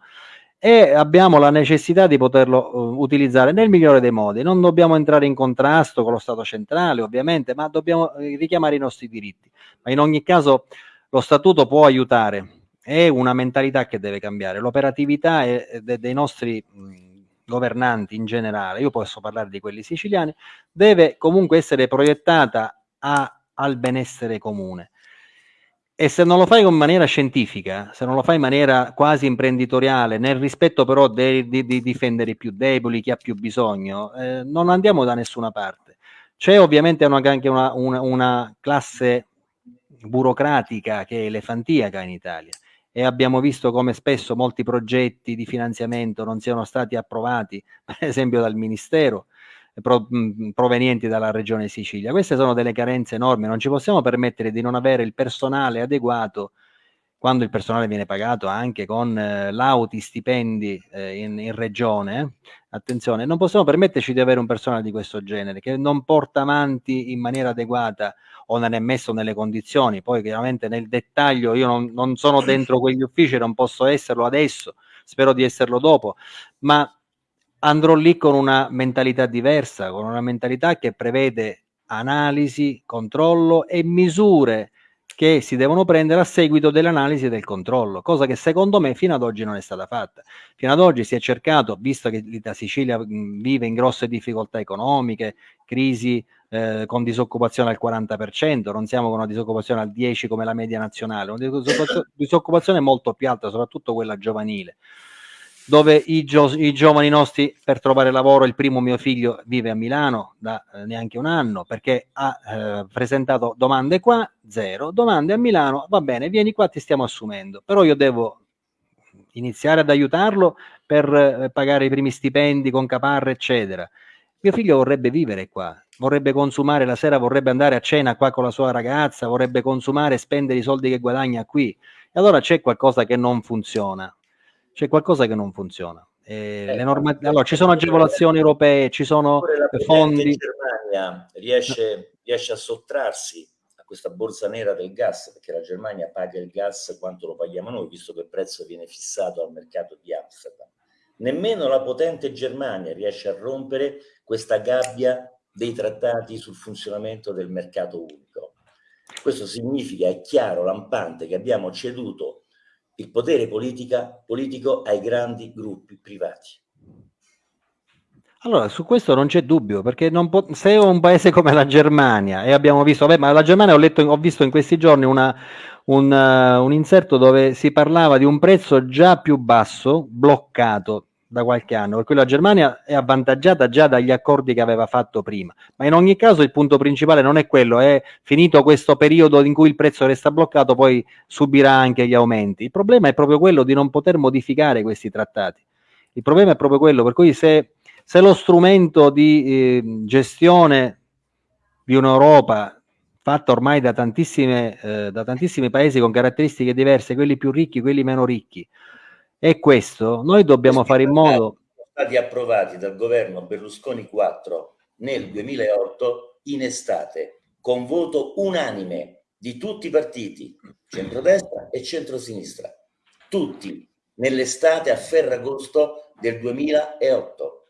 e abbiamo la necessità di poterlo uh, utilizzare nel migliore dei modi. Non dobbiamo entrare in contrasto con lo Stato centrale, ovviamente, ma dobbiamo eh, richiamare i nostri diritti. Ma in ogni caso lo statuto può aiutare, è una mentalità che deve cambiare, l'operatività de dei nostri governanti in generale, io posso parlare di quelli siciliani, deve comunque essere proiettata a, al benessere comune. E se non lo fai in maniera scientifica, se non lo fai in maniera quasi imprenditoriale, nel rispetto però di, di, di difendere i più deboli, chi ha più bisogno, eh, non andiamo da nessuna parte. C'è ovviamente una, anche una, una, una classe burocratica che è elefantiaca in Italia e abbiamo visto come spesso molti progetti di finanziamento non siano stati approvati, per esempio dal Ministero, pro, mh, provenienti dalla Regione Sicilia. Queste sono delle carenze enormi, non ci possiamo permettere di non avere il personale adeguato quando il personale viene pagato anche con eh, lauti stipendi eh, in, in, regione, attenzione, non possiamo permetterci di avere un personale di questo genere che non porta avanti in maniera adeguata o non è messo nelle condizioni. Poi chiaramente nel dettaglio io non, non sono dentro quegli uffici, non posso esserlo adesso, spero di esserlo dopo, ma andrò lì con una mentalità diversa, con una mentalità che prevede analisi, controllo e misure che si devono prendere a seguito dell'analisi del controllo, cosa che secondo me fino ad oggi non è stata fatta. Fino ad oggi si è cercato, visto che la Sicilia vive in grosse difficoltà economiche, crisi eh, con disoccupazione al 40%, non siamo con una disoccupazione al 10% come la media nazionale, una disoccupazione molto più alta, soprattutto quella giovanile dove i, gio- i, giovani nostri per trovare lavoro, il primo mio figlio vive a Milano da eh, neanche un anno perché ha eh, presentato domande qua, zero, domande a Milano, va bene, vieni qua, ti stiamo assumendo, però io devo iniziare ad aiutarlo per eh, pagare i primi stipendi con caparre, eccetera. Mio figlio vorrebbe vivere qua, vorrebbe consumare la sera, vorrebbe andare a cena qua con la sua ragazza, vorrebbe consumare e spendere i soldi che guadagna qui. E allora c'è qualcosa che non funziona. C'è qualcosa che non funziona. Eh, eh, norma- allora, ci sono agevolazioni europee, ci sono fondi. La Germania riesce, riesce a sottrarsi a questa borsa nera del gas, perché la Germania paga il gas quanto lo paghiamo noi, visto che il prezzo viene fissato al mercato di Amsterdam. Nemmeno la potente Germania riesce a rompere questa gabbia dei trattati sul funzionamento del mercato unico. Questo significa, è chiaro, lampante, che abbiamo ceduto il potere politica, politico ai grandi gruppi privati. Allora, su questo non c'è dubbio, perché se un paese come la Germania, e abbiamo visto, vabbè, ma la Germania ho, letto, ho visto in questi giorni una, un, uh, un inserto dove si parlava di un prezzo già più basso, bloccato, da qualche anno, per cui la Germania è avvantaggiata già dagli accordi che aveva fatto prima. Ma in ogni caso il punto principale non è quello, è finito questo periodo in cui il prezzo resta bloccato, poi subirà anche gli aumenti. Il problema è proprio quello di non poter modificare questi trattati. Il problema è proprio quello, per cui se, se lo strumento di eh, gestione di un'Europa fatta ormai da, eh, da tantissimi paesi con caratteristiche diverse, quelli più ricchi, quelli meno ricchi, è questo. Noi dobbiamo fare in modo... Sono stati approvati dal governo Berlusconi 4 nel 2008 in estate con voto unanime di tutti i partiti, centrodestra e centrosinistra, tutti nell'estate a Ferragosto del 2008.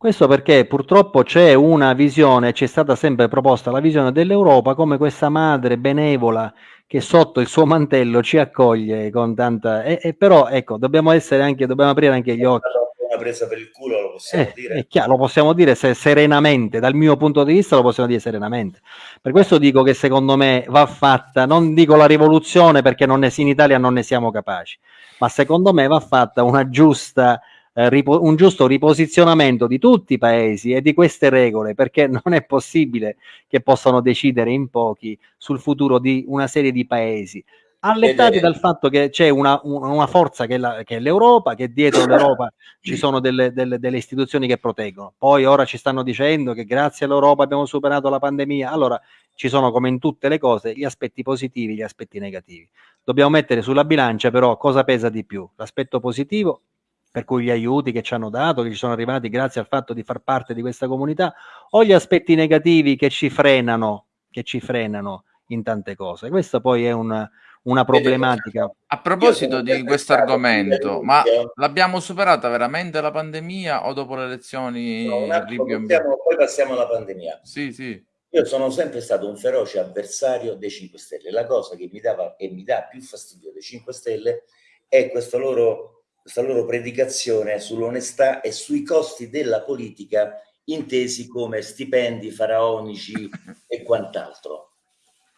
Questo perché purtroppo c'è una visione, ci è stata sempre proposta la visione dell'Europa come questa madre benevola che sotto il suo mantello ci accoglie con tanta... E, e però ecco, dobbiamo essere anche, dobbiamo aprire anche gli occhi. Una presa per il culo lo possiamo eh, dire. È chiaro, lo possiamo dire se, serenamente, dal mio punto di vista lo possiamo dire serenamente. Per questo dico che secondo me va fatta, non dico la rivoluzione perché non ne, in Italia non ne siamo capaci, ma secondo me va fatta una giusta eh, un giusto riposizionamento di tutti i paesi e di queste regole, perché non è possibile che possano decidere in pochi sul futuro di una serie di paesi allettati dal fatto che c'è una, una forza che è, la, che è, l'Europa, che dietro l'Europa ci sono delle, delle, delle, istituzioni che proteggono. Poi ora ci stanno dicendo che grazie all'Europa abbiamo superato la pandemia. Allora ci sono come in tutte le cose gli aspetti positivi e gli aspetti negativi. Dobbiamo mettere sulla bilancia però cosa pesa di più, l'aspetto positivo per cui gli aiuti che ci hanno dato, che ci sono arrivati grazie al fatto di far parte di questa comunità, o gli aspetti negativi che ci frenano, che ci frenano in tante cose. Questa poi è una, una problematica. A proposito di questo argomento, ma l'abbiamo superata veramente la pandemia o dopo le elezioni? No, passiamo, poi passiamo alla pandemia. Sì, sì. Io sono sempre stato un feroce avversario dei 5 Stelle. La cosa che mi dava e mi dà più fastidio dei 5 Stelle è questo loro questa loro predicazione sull'onestà e sui costi della politica intesi come stipendi faraonici e quant'altro.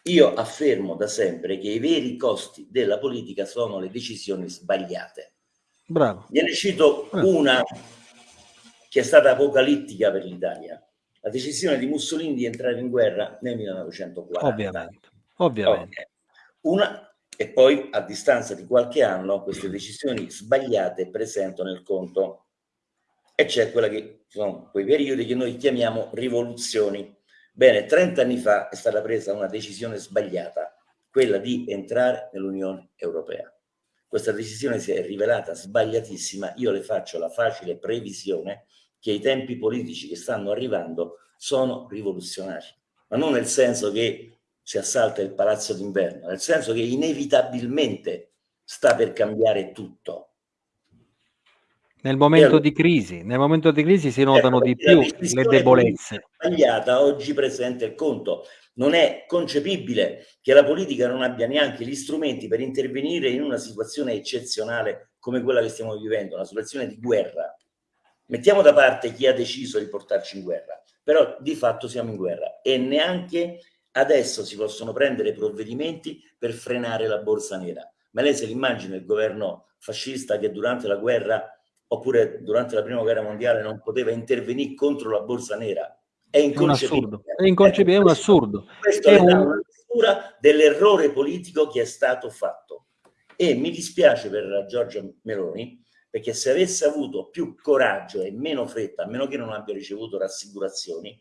Io affermo da sempre che i veri costi della politica sono le decisioni sbagliate. Bravo. Gliene cito una che è stata apocalittica per l'Italia. La decisione di Mussolini di entrare in guerra nel 1940. Ovviamente. Ovviamente. Una, e poi a distanza di qualche anno queste decisioni sbagliate presentano il conto e c'è quella che sono quei periodi che noi chiamiamo rivoluzioni. Bene, 30 anni fa è stata presa una decisione sbagliata, quella di entrare nell'Unione Europea. Questa decisione si è rivelata sbagliatissima, io le faccio la facile previsione che i tempi politici che stanno arrivando sono rivoluzionari, ma non nel senso che si assalta il palazzo d'inverno, nel senso che inevitabilmente sta per cambiare tutto. Nel momento allora, di crisi, nel momento di crisi si notano ecco, di più le debolezze. Sbagliata oggi presente il conto. Non è concepibile che la politica non abbia neanche gli strumenti per intervenire in una situazione eccezionale come quella che stiamo vivendo, una situazione di guerra. Mettiamo da parte chi ha deciso di portarci in guerra, però di fatto siamo in guerra e neanche Adesso si possono prendere provvedimenti per frenare la borsa nera. Ma lei se l'immagina il governo fascista che durante la guerra oppure durante la prima guerra mondiale non poteva intervenire contro la borsa nera? È inconcepibile. È, inconcepibile, è un assurdo. Questo è, un... una misura dell'errore politico che è stato fatto. E mi dispiace per Giorgia Meloni perché se avesse avuto più coraggio e meno fretta, a meno che non abbia ricevuto rassicurazioni,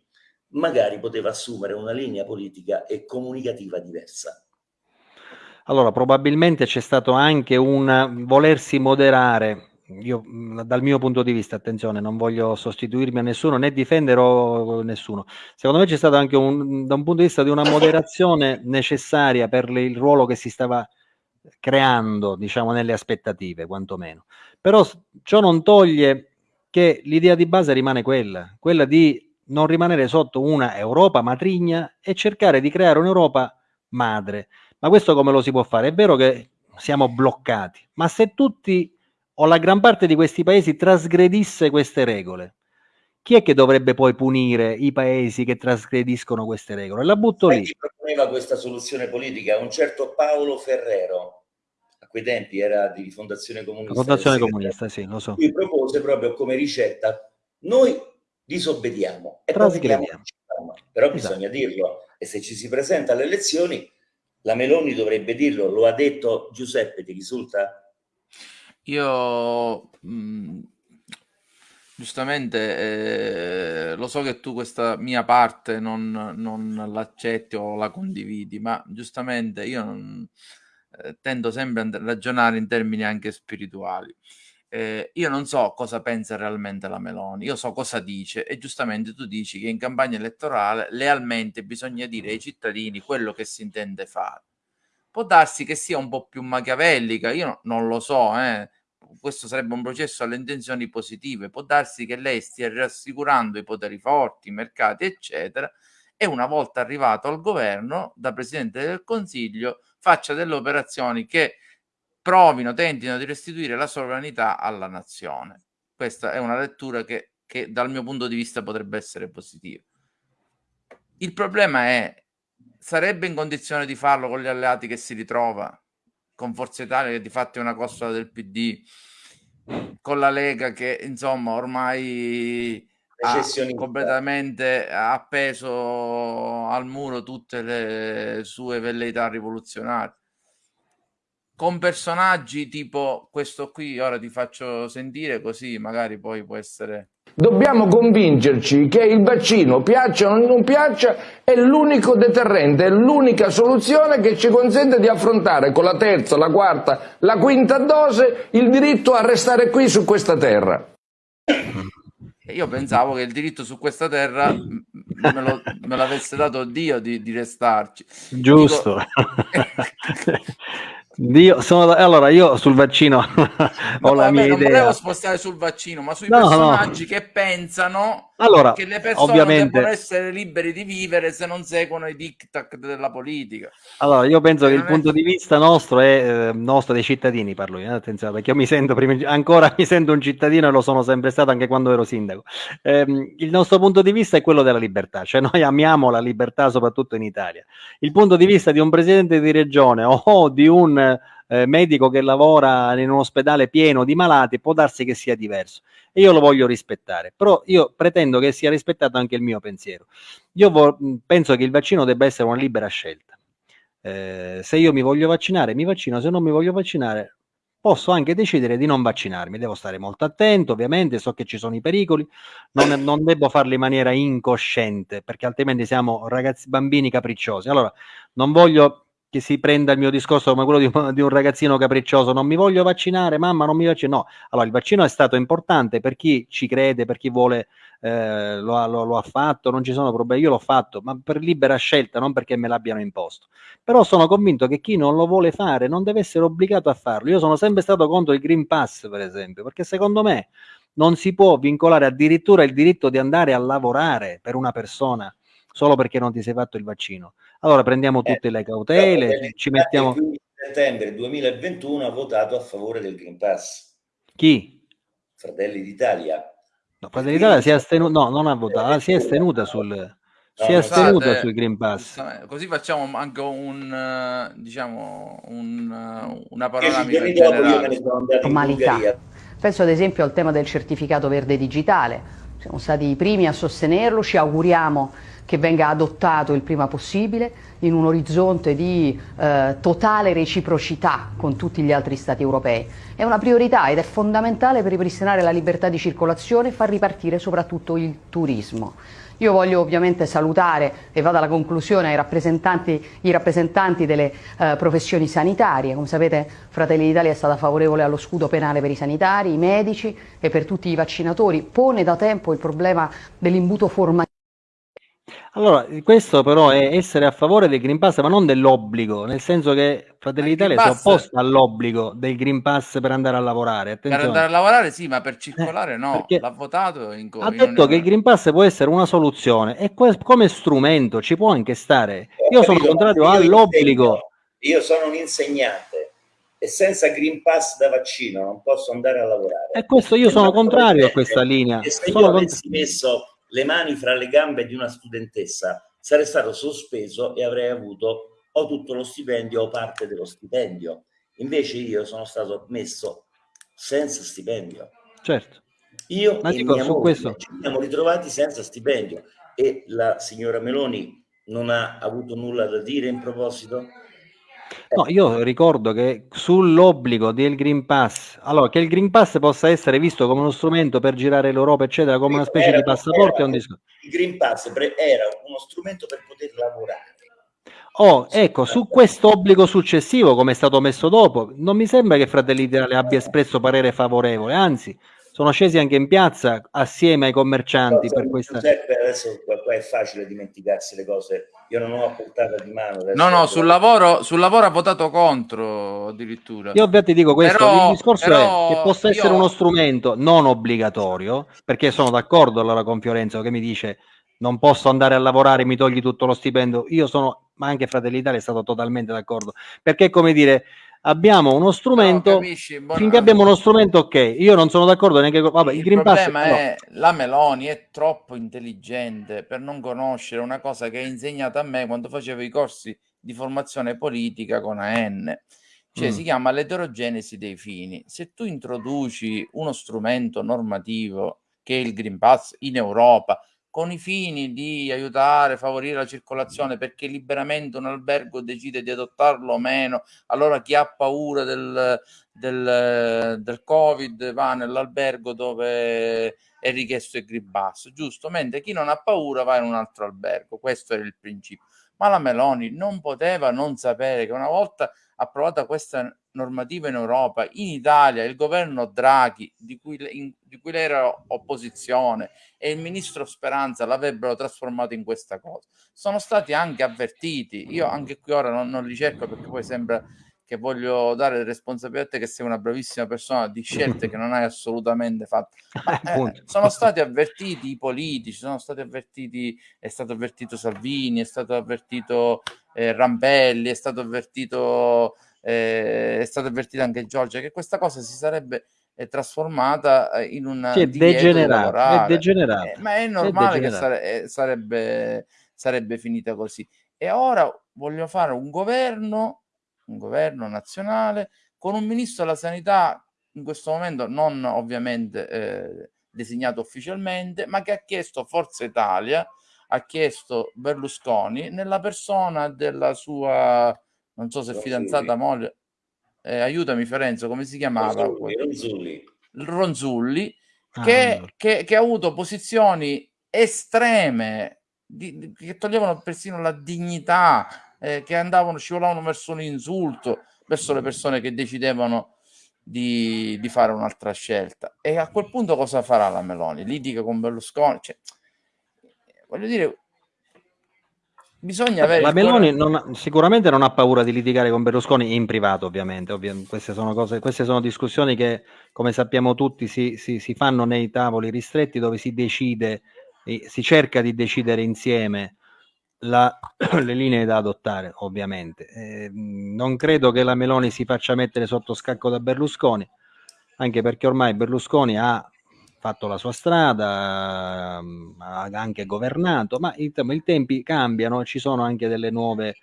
magari poteva assumere una linea politica e comunicativa diversa. Allora, probabilmente c'è stato anche un volersi moderare. Io, dal mio punto di vista, attenzione, non voglio sostituirmi a nessuno né difendere nessuno. Secondo me c'è stato anche un, da un punto di vista di una moderazione necessaria per il ruolo che si stava creando, diciamo, nelle aspettative, quantomeno. Però ciò non toglie che l'idea di base rimane quella, quella di non rimanere sotto una Europa matrigna e cercare di creare un'Europa madre. Ma questo come lo si può fare? È vero che siamo bloccati, ma se tutti o la gran parte di questi paesi trasgredisse queste regole, chi è che dovrebbe poi punire i paesi che trasgrediscono queste regole? La butto lì. Chi proponeva questa soluzione politica? Un certo Paolo Ferrero, a quei tempi era di Fondazione Comunista. Fondazione Comunista, sì, lo so. Lui propose proprio come ricetta, noi disobbediamo e trasgrediamo. Però esatto. bisogna dirlo e se ci si presenta alle elezioni la Meloni dovrebbe dirlo, lo ha detto Giuseppe, ti risulta? Io mh, giustamente eh, lo so che tu questa mia parte non, non l'accetti o la condividi, ma giustamente io non, eh, tendo sempre a ragionare in termini anche spirituali. Eh, io non so cosa pensa realmente la Meloni, io so cosa dice e giustamente tu dici che in campagna elettorale lealmente bisogna dire ai cittadini quello che si intende fare. Può darsi che sia un po' più machiavellica, io no, non lo so, eh questo sarebbe un processo alle intenzioni positive. Può darsi che lei stia rassicurando i poteri forti, i mercati, eccetera, e una volta arrivato al governo, da Presidente del Consiglio, faccia delle operazioni che provino, tentino di restituire la sovranità alla nazione. Questa è una lettura che, che dal mio punto di vista potrebbe essere positiva. Il problema è, sarebbe in condizione di farlo con gli alleati che si ritrova? con Forza Italia che di fatto è una costola del PD, con la Lega che insomma ormai ha completamente appeso al muro tutte le sue velleità rivoluzionarie con personaggi tipo questo qui, ora ti faccio sentire così magari poi può essere... Dobbiamo convincerci che il vaccino, piaccia o non piaccia, è l'unico deterrente, è l'unica soluzione che ci consente di affrontare con la terza, la quarta, la quinta dose il diritto a restare qui su questa terra. Io pensavo che il diritto su questa terra me, lo, me l'avesse dato Dio di, di restarci. Giusto. Dico... Dio, sono, allora io sul vaccino ho no, la vabbè, mia non idea. Non volevo spostare sul vaccino, ma sui no, personaggi no. che pensano allora, che le persone ovviamente... devono essere liberi di vivere se non seguono i diktat della politica. Allora, io penso che il punto è... di vista nostro è eh, nostro dei cittadini, parlo io, eh, attenzione, perché io mi sento prima, ancora mi sento un cittadino e lo sono sempre stato anche quando ero sindaco. Eh, il nostro punto di vista è quello della libertà, cioè noi amiamo la libertà soprattutto in Italia. Il punto di vista di un presidente di regione o di un eh, medico che lavora in un ospedale pieno di malati può darsi che sia diverso e io lo voglio rispettare, però io pretendo che sia rispettato anche il mio pensiero. Io penso che il vaccino debba essere una libera scelta. Eh, se io mi voglio vaccinare, mi vaccino, se non mi voglio vaccinare, posso anche decidere di non vaccinarmi. Devo stare molto attento, ovviamente, so che ci sono i pericoli, non, non devo farlo in maniera incosciente, perché altrimenti siamo ragazzi bambini capricciosi. Allora, non voglio che si prenda il mio discorso come quello di, di, un ragazzino capriccioso, non mi voglio vaccinare, mamma non mi vaccino, no, allora il vaccino è stato importante per chi ci crede, per chi vuole, eh, lo, lo, lo, ha fatto, non ci sono problemi, io l'ho fatto, ma per libera scelta, non perché me l'abbiano imposto. Però sono convinto che chi non lo vuole fare non deve essere obbligato a farlo. Io sono sempre stato contro il Green Pass, per esempio, perché secondo me non si può vincolare addirittura il diritto di andare a lavorare per una persona solo perché non ti sei fatto il vaccino. Allora prendiamo eh, tutte eh, le cautele, ci mettiamo... Il settembre 2021 ha votato a favore del Green Pass. Chi? Fratelli d'Italia. No, Fratelli d'Italia si è astenuta, no, non ha votato, si è astenuta sul... No, si è astenuta sul Green Pass. Così facciamo anche un, diciamo, un, una panoramica generale. Normalità. Penso ad esempio al tema del certificato verde digitale siamo stati i primi a sostenerlo, ci auguriamo che venga adottato il prima possibile in un orizzonte di eh, totale reciprocità con tutti gli altri Stati europei. È una priorità ed è fondamentale per ripristinare la libertà di circolazione e far ripartire soprattutto il turismo. Io voglio ovviamente salutare, e vado alla conclusione, i rappresentanti, i rappresentanti delle eh, professioni sanitarie. Come sapete Fratelli d'Italia è stata favorevole allo scudo penale per i sanitari, i medici e per tutti i vaccinatori. Pone da tempo il problema dell'imbuto formativo. Allora, questo però è essere a favore del Green Pass, ma non dell'obbligo, nel senso che Fratelli d'Italia si è opposta all'obbligo del Green Pass per andare a lavorare. Attenzione. Per andare a lavorare sì, ma per circolare eh, no. L'ha votato in Ha detto che il Green Pass può essere una soluzione e come strumento ci può anche stare. Io sono contrario all'obbligo. Io sono un insegnante e senza Green Pass da vaccino non posso andare a lavorare. E questo io sono contrario a questa linea. E se sono io avessi messo le mani fra le gambe di una studentessa, sarei stato sospeso e avrei avuto o tutto lo stipendio o parte dello stipendio. Invece io sono stato messo senza stipendio. Certo. Io Ma e mia moglie questo... ci siamo ritrovati senza stipendio e la signora Meloni non ha avuto nulla da dire in proposito? No, io ricordo che sull'obbligo del Green Pass, allora che il Green Pass possa essere visto come uno strumento per girare l'Europa, eccetera, come una specie era, di passaporto, era, è un discorso. Il Green Pass era uno strumento per poter lavorare. Oh, ecco, su questo obbligo successivo, come è stato messo dopo, non mi sembra che Fratelli d'Italia abbia espresso parere favorevole, anzi, sono scesi anche in piazza assieme ai commercianti no, per questa... Giuseppe, adesso qua è facile dimenticarsi le cose, io non ho a portata di mano. No, no, sul lavoro, sul lavoro ha votato contro addirittura. Io ovviamente dico questo, però, il discorso è che possa io... essere uno strumento non obbligatorio, perché sono d'accordo allora con Fiorenzo che mi dice non posso andare a lavorare, mi togli tutto lo stipendio, io sono, ma anche Fratelli d'Italia è stato totalmente d'accordo, perché come dire abbiamo uno strumento, no, capisci, buona... finché abbiamo uno strumento ok, io non sono d'accordo neanche con... Vabbè, il, il Green Pass... Problema è no. la Meloni è troppo intelligente per non conoscere una cosa che ha insegnato a me quando facevo i corsi di formazione politica con AN, cioè mm. si chiama l'eterogenesi dei fini. Se tu introduci uno strumento normativo che è il Green Pass in Europa, con i fini di aiutare, favorire la circolazione, perché liberamente un albergo decide di adottarlo o meno, allora chi ha paura del, del, del Covid va nell'albergo dove è richiesto il Pass, giusto? Mentre chi non ha paura va in un altro albergo, questo era il principio. Ma la Meloni non poteva non sapere che una volta approvata questa normativa in Europa, in Italia il governo Draghi, di cui, in, di cui lei era opposizione, e il ministro Speranza l'avrebbero trasformato in questa cosa. Sono stati anche avvertiti, io anche qui ora non, non li cerco perché poi sembra che voglio dare responsabilità che sei una bravissima persona di scelte che non hai assolutamente fatto. Ma, eh, sono stati avvertiti i politici, sono stati avvertiti, è stato avvertito Salvini, è stato avvertito eh, Rampelli, è stato avvertito, eh, è stato avvertito anche Giorgia, che questa cosa si sarebbe eh, trasformata eh, in un sì, degenerato. Eh, ma è normale è che sare- sarebbe, sarebbe finita così. E ora voglio fare un governo un governo nazionale con un ministro della sanità in questo momento non ovviamente eh, designato ufficialmente, ma che ha chiesto Forza Italia, ha chiesto Berlusconi nella persona della sua, non so se fidanzata moglie, eh, aiutami Ferenzo, come si chiamava? Ronzulli, Ronzulli. Ronzulli che, ah, che, che, ha avuto posizioni estreme di, di, che toglievano persino la dignità eh, che andavano, scivolavano verso l'insulto, verso le persone che decidevano di, di, fare un'altra scelta. E a quel punto cosa farà la Meloni? Litiga con Berlusconi? Cioè, voglio dire, bisogna avere... La Meloni non ha, sicuramente non ha paura di litigare con Berlusconi in privato, ovviamente. Ovvi queste, sono cose, queste sono discussioni che, come sappiamo tutti, si, si, si fanno nei tavoli ristretti dove si decide, si cerca di decidere insieme la, le linee da adottare, ovviamente. Eh, non credo che la Meloni si faccia mettere sotto scacco da Berlusconi, anche perché ormai Berlusconi ha fatto la sua strada, ha anche governato, ma i, i tempi cambiano, ci sono anche delle nuove,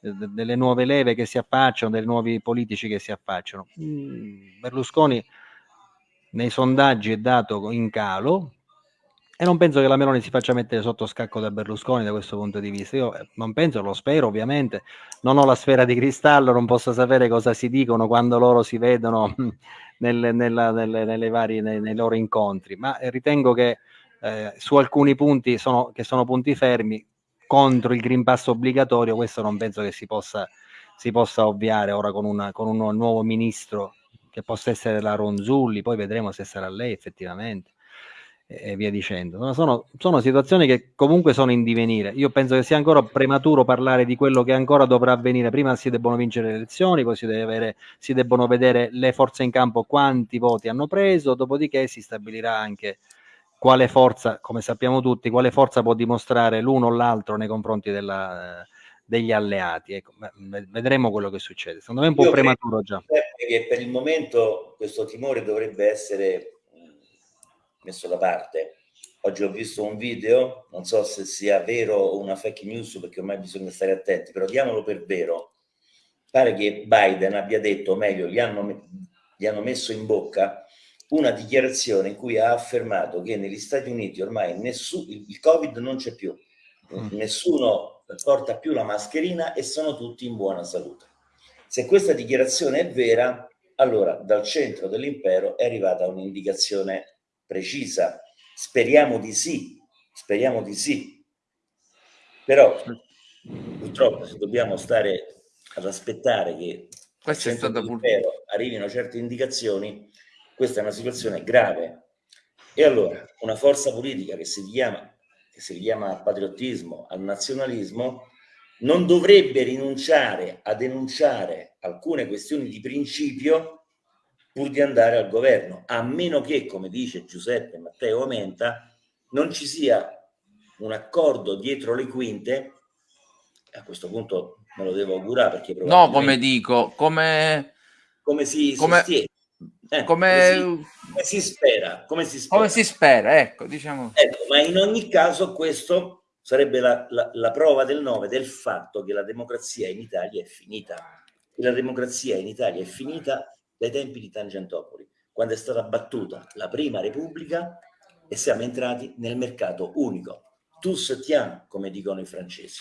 delle nuove leve che si affacciano, dei nuovi politici che si affacciano. Mm, Berlusconi nei sondaggi è dato in calo, e non penso che la Meloni si faccia mettere sotto scacco da Berlusconi da questo punto di vista. Io eh, non penso, lo spero ovviamente, non ho la sfera di cristallo, non posso sapere cosa si dicono quando loro si vedono nelle, nella, nelle, nelle varie, nei, nei, loro incontri, ma ritengo che eh, su alcuni punti sono, che sono punti fermi contro il Green Pass obbligatorio, questo non penso che si possa, si possa ovviare ora con, una, con un nuovo ministro che possa essere la Ronzulli, poi vedremo se sarà lei effettivamente e via dicendo. Sono, sono, situazioni che comunque sono in divenire. Io penso che sia ancora prematuro parlare di quello che ancora dovrà avvenire. Prima si debbono vincere le elezioni, poi si, deve avere, si debbono vedere le forze in campo quanti voti hanno preso, dopodiché si stabilirà anche quale forza, come sappiamo tutti, quale forza può dimostrare l'uno o l'altro nei confronti della, degli alleati. Ecco, vedremo quello che succede. Secondo me è un po' Io prematuro già. Che per il momento questo timore dovrebbe essere messo da parte. Oggi ho visto un video, non so se sia vero o una fake news perché ormai bisogna stare attenti, però diamolo per vero. Pare che Biden abbia detto, o meglio, gli hanno, gli hanno messo in bocca una dichiarazione in cui ha affermato che negli Stati Uniti ormai nessuno, il Covid non c'è più, mm. nessuno porta più la mascherina e sono tutti in buona salute. Se questa dichiarazione è vera, allora dal centro dell'impero è arrivata un'indicazione precisa. Speriamo di sì, speriamo di sì. Però purtroppo se dobbiamo stare ad aspettare che Questa è stata arrivino certe indicazioni, questa è una situazione grave. E allora una forza politica che si chiama, che si chiama patriottismo, al nazionalismo, non dovrebbe rinunciare a denunciare alcune questioni di principio pur di andare al governo, a meno che, come dice Giuseppe Matteo Amenta, non ci sia un accordo dietro le quinte, a questo punto me lo devo augurare perché No, come dico, come... Come si come... sostiene. Eh, come... Come, si, come, si, spera, come si spera. Come si spera, ecco, diciamo. Ecco, ma in ogni caso questo sarebbe la, la, la prova del nove del fatto che la democrazia in Italia è finita. La democrazia in Italia è finita dai tempi di Tangentopoli, quando è stata battuta la prima Repubblica e siamo entrati nel mercato unico. Tous tiens, come dicono i francesi.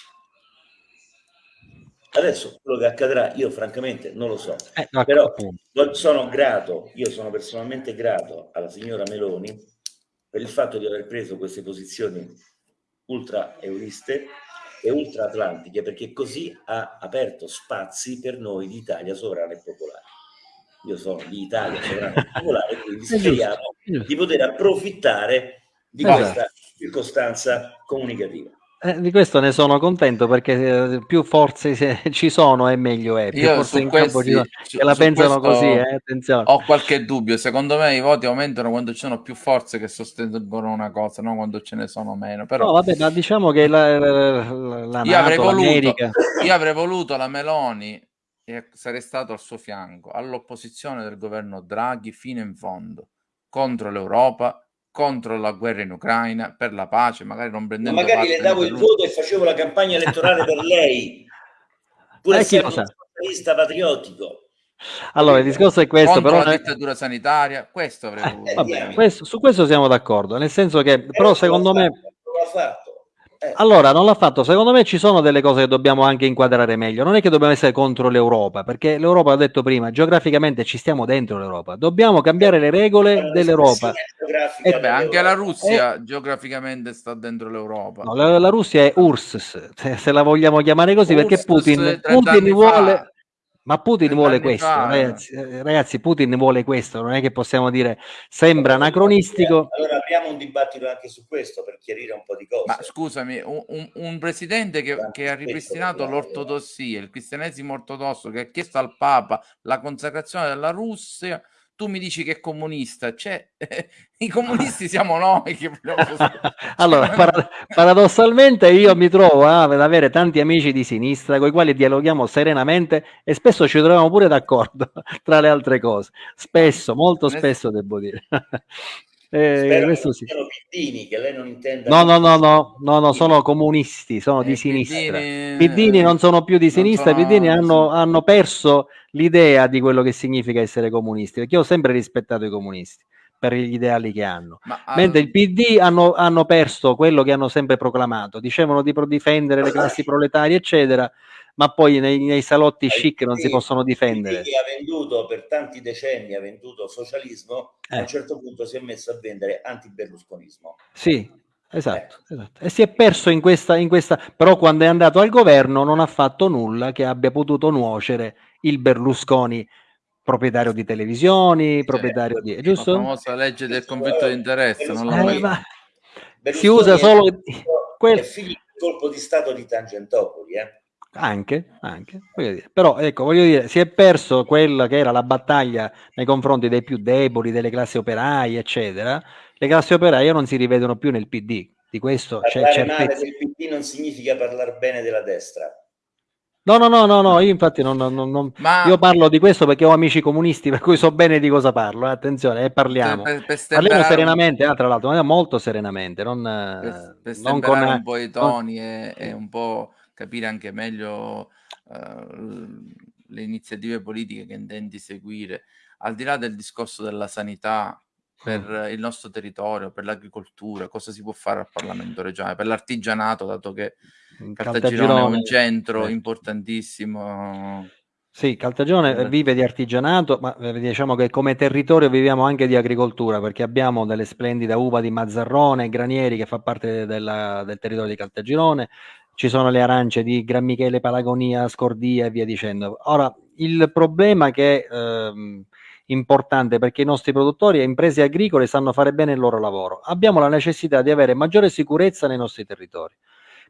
Adesso quello che accadrà, io francamente non lo so, eh, no, però sono grato, io sono personalmente grato alla signora Meloni per il fatto di aver preso queste posizioni ultra euriste e ultra atlantiche, perché così ha aperto spazi per noi di Italia sovrana e popolare io sono di Italia sovrana popolare, quindi speriamo di poter approfittare di esatto. questa circostanza comunicativa. Eh, di questo ne sono contento perché eh, più forze ci sono e meglio è. Più Io forze in questi, campo ci su, che la pensano così, eh, attenzione. Ho qualche dubbio, secondo me i voti aumentano quando ci sono più forze che sostengono una cosa, non quando ce ne sono meno. Però... No, vabbè, ma diciamo che la, la, la io, NATO, avrei voluto, io avrei voluto la Meloni e sarei stato al suo fianco, all'opposizione del governo Draghi fino in fondo, contro l'Europa, contro la guerra in Ucraina, per la pace, magari non prendendo Ma magari le davo il voto e facevo la campagna elettorale per lei, pur eh, essendo un socialista patriottico. Allora, il discorso è questo, contro però la dittatura sanitaria, questo avrei eh, voluto. Eh, vabbè, questo, su questo siamo d'accordo, nel senso che, però secondo me... Fatto, eh. Allora, non l'ha fatto. Secondo me ci sono delle cose che dobbiamo anche inquadrare meglio. Non è che dobbiamo essere contro l'Europa, perché l'Europa, ho detto prima, geograficamente ci stiamo dentro l'Europa. Dobbiamo cambiare le regole dell'Europa. E beh, anche la Russia e... geograficamente sta dentro l'Europa. No, la, la, Russia è URSS, se, se, la vogliamo chiamare così, URSS perché Putin, Putin vuole... Ma Putin vuole questo, ragazzi, eh, ragazzi, Putin vuole questo, non è che possiamo dire sembra anacronistico. Allora apriamo un dibattito anche su questo per chiarire un po' di cose. Ma scusami, un, un, un presidente che, che, ha ripristinato l'ortodossia, il cristianesimo ortodosso, che ha chiesto al Papa la consacrazione della Russia, tu mi dici che è comunista, cioè i comunisti siamo noi. Che allora, para- paradossalmente io mi trovo ad avere tanti amici di sinistra con i quali dialoghiamo serenamente e spesso ci troviamo pure d'accordo, tra le altre cose. Spesso, molto spesso devo dire. Eh, questo sì. Piddini, che lei non intenda. No, no, no, no, no, no, sono comunisti, sono eh, di sinistra. Piddini, Piddini non sono più di sinistra, sono... Piddini hanno, hanno perso l'idea di quello che significa essere comunisti, perché io ho sempre rispettato i comunisti per gli ideali che hanno. Ma Mentre al- il PD hanno, hanno perso quello che hanno sempre proclamato, dicevano di difendere le classi proletarie, eccetera, ma poi nei, nei salotti chic non si possono difendere. Il che ha venduto per tanti decenni, ha venduto socialismo, a Eh. un certo punto si è messo a vendere anti-berlusconismo. Sì, esatto, esatto. E si è perso in questa, in questa, però quando è andato al governo non ha fatto nulla che abbia potuto nuocere il Berlusconi proprietario di televisioni, proprietario di... la giusto? famosa legge del conflitto di interesse, non Eh, l'ho mai ma si usa è solo figlio- quel- è figlio del colpo di stato di Tangentopoli, eh? Anche, anche, voglio dire. Però ecco, voglio dire, si è perso quella che era la battaglia nei confronti dei più deboli, delle classi operaie, eccetera. Le classi operaie non si rivedono più nel PD, di questo c'è Parlare male certezza. del PD non significa parlare bene della destra. No, no, no, no, no, io infatti non, non- non- Ma io parlo di questo perché ho amici comunisti, per cui so bene di cosa parlo, eh, attenzione, e parliamo. per, per Parliamo stemperare un- serenamente, ah, tra l'altro, ma molto serenamente, non, eh, per, per non con... un po' i toni e, e un po' capire anche meglio l- le iniziative politiche che intendi seguire, al di là del discorso della sanità per Mm. il nostro territorio, per l'agricoltura, cosa si può fare al Parlamento regionale, per l'artigianato, dato che Caltagirone è un centro importantissimo. Sì, Caltagirone vive di artigianato, ma eh, diciamo che come territorio viviamo anche di agricoltura, perché abbiamo delle splendide uva di Mazzarrone, Granieri, che fa parte della- del territorio di Caltagirone, ci sono le arance di Gran Michele, Palagonia, Scordia e via dicendo. Ora, il problema che è ehm, importante perché i nostri produttori e imprese agricole sanno fare bene il loro lavoro. Abbiamo la necessità di avere maggiore sicurezza nei nostri territori.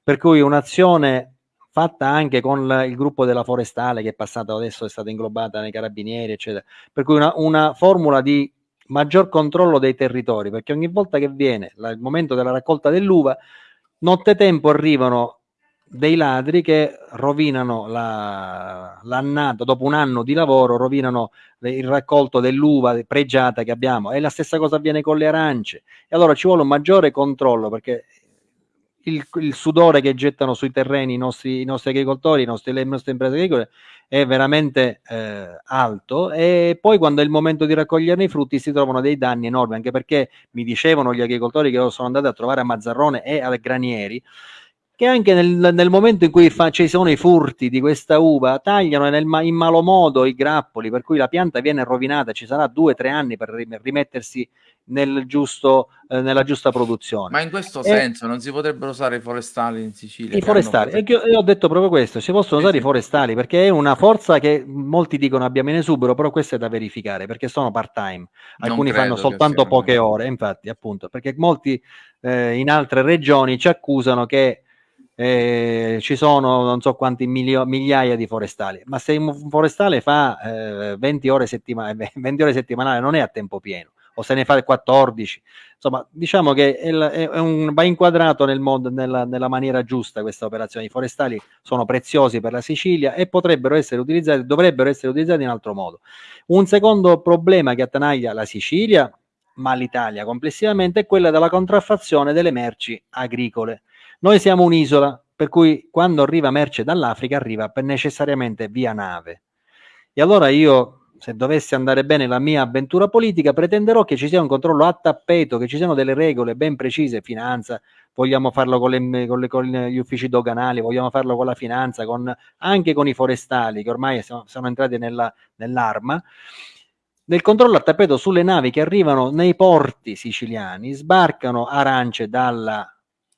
Per cui un'azione fatta anche con il gruppo della forestale che è passato adesso, è stata inglobata nei carabinieri, eccetera. Per cui una, una formula di maggior controllo dei territori, perché ogni volta che viene la- il momento della raccolta dell'uva, nottetempo arrivano dei ladri che rovinano la- l'annata, dopo un anno di lavoro, rovinano il raccolto dell'uva pregiata che abbiamo. E la stessa cosa avviene con le arance. E allora ci vuole un maggiore controllo perché il, il sudore che gettano sui terreni i nostri, i nostri agricoltori, i nostri, le nostre imprese agricole è veramente eh, alto e poi quando è il momento di raccoglierne i frutti si trovano dei danni enormi anche perché mi dicevano gli agricoltori che sono andati a trovare a Mazzarrone e a Granieri che anche nel, nel momento in cui fa, ci sono i furti di questa uva tagliano nel, in malo modo i grappoli per cui la pianta viene rovinata ci sarà due o tre anni per rim- rimettersi nel giusto, eh, nella giusta produzione. Ma in questo E- senso non si potrebbero usare i forestali in Sicilia? i forestali, hanno io, io ho detto proprio questo, si possono Sì, usare i forestali perché è una forza che molti dicono abbiamo in esubero, però questo è da verificare perché sono part time, alcuni fanno soltanto poche ore, infatti appunto, perché molti eh, in altre regioni ci accusano che eh, ci sono non so quanti milio- migliaia di forestali, ma se un forestale fa eh, 20 ore, settima- 20 ore settimanali non è a tempo pieno, o se ne fa 14, insomma diciamo che è, è un- va inquadrato nel modo, nella, nella maniera giusta questa operazione, i forestali sono preziosi per la Sicilia e potrebbero essere utilizzati, dovrebbero essere utilizzati in altro modo. Un secondo problema che attanaglia la Sicilia, ma l'Italia complessivamente, è quella della contraffazione delle merci agricole. Noi siamo un'isola, per cui quando arriva merce dall'Africa arriva necessariamente via nave. E allora io, se dovesse andare bene la mia avventura politica, pretenderò che ci sia un controllo a tappeto, che ci siano delle regole ben precise, finanza, vogliamo farlo con, le- con le- con gli uffici doganali, vogliamo farlo con la finanza, con- anche con i forestali, che ormai sono, sono entrati nella- nell'arma, del controllo a tappeto sulle navi che arrivano nei porti siciliani, sbarcano arance dalla,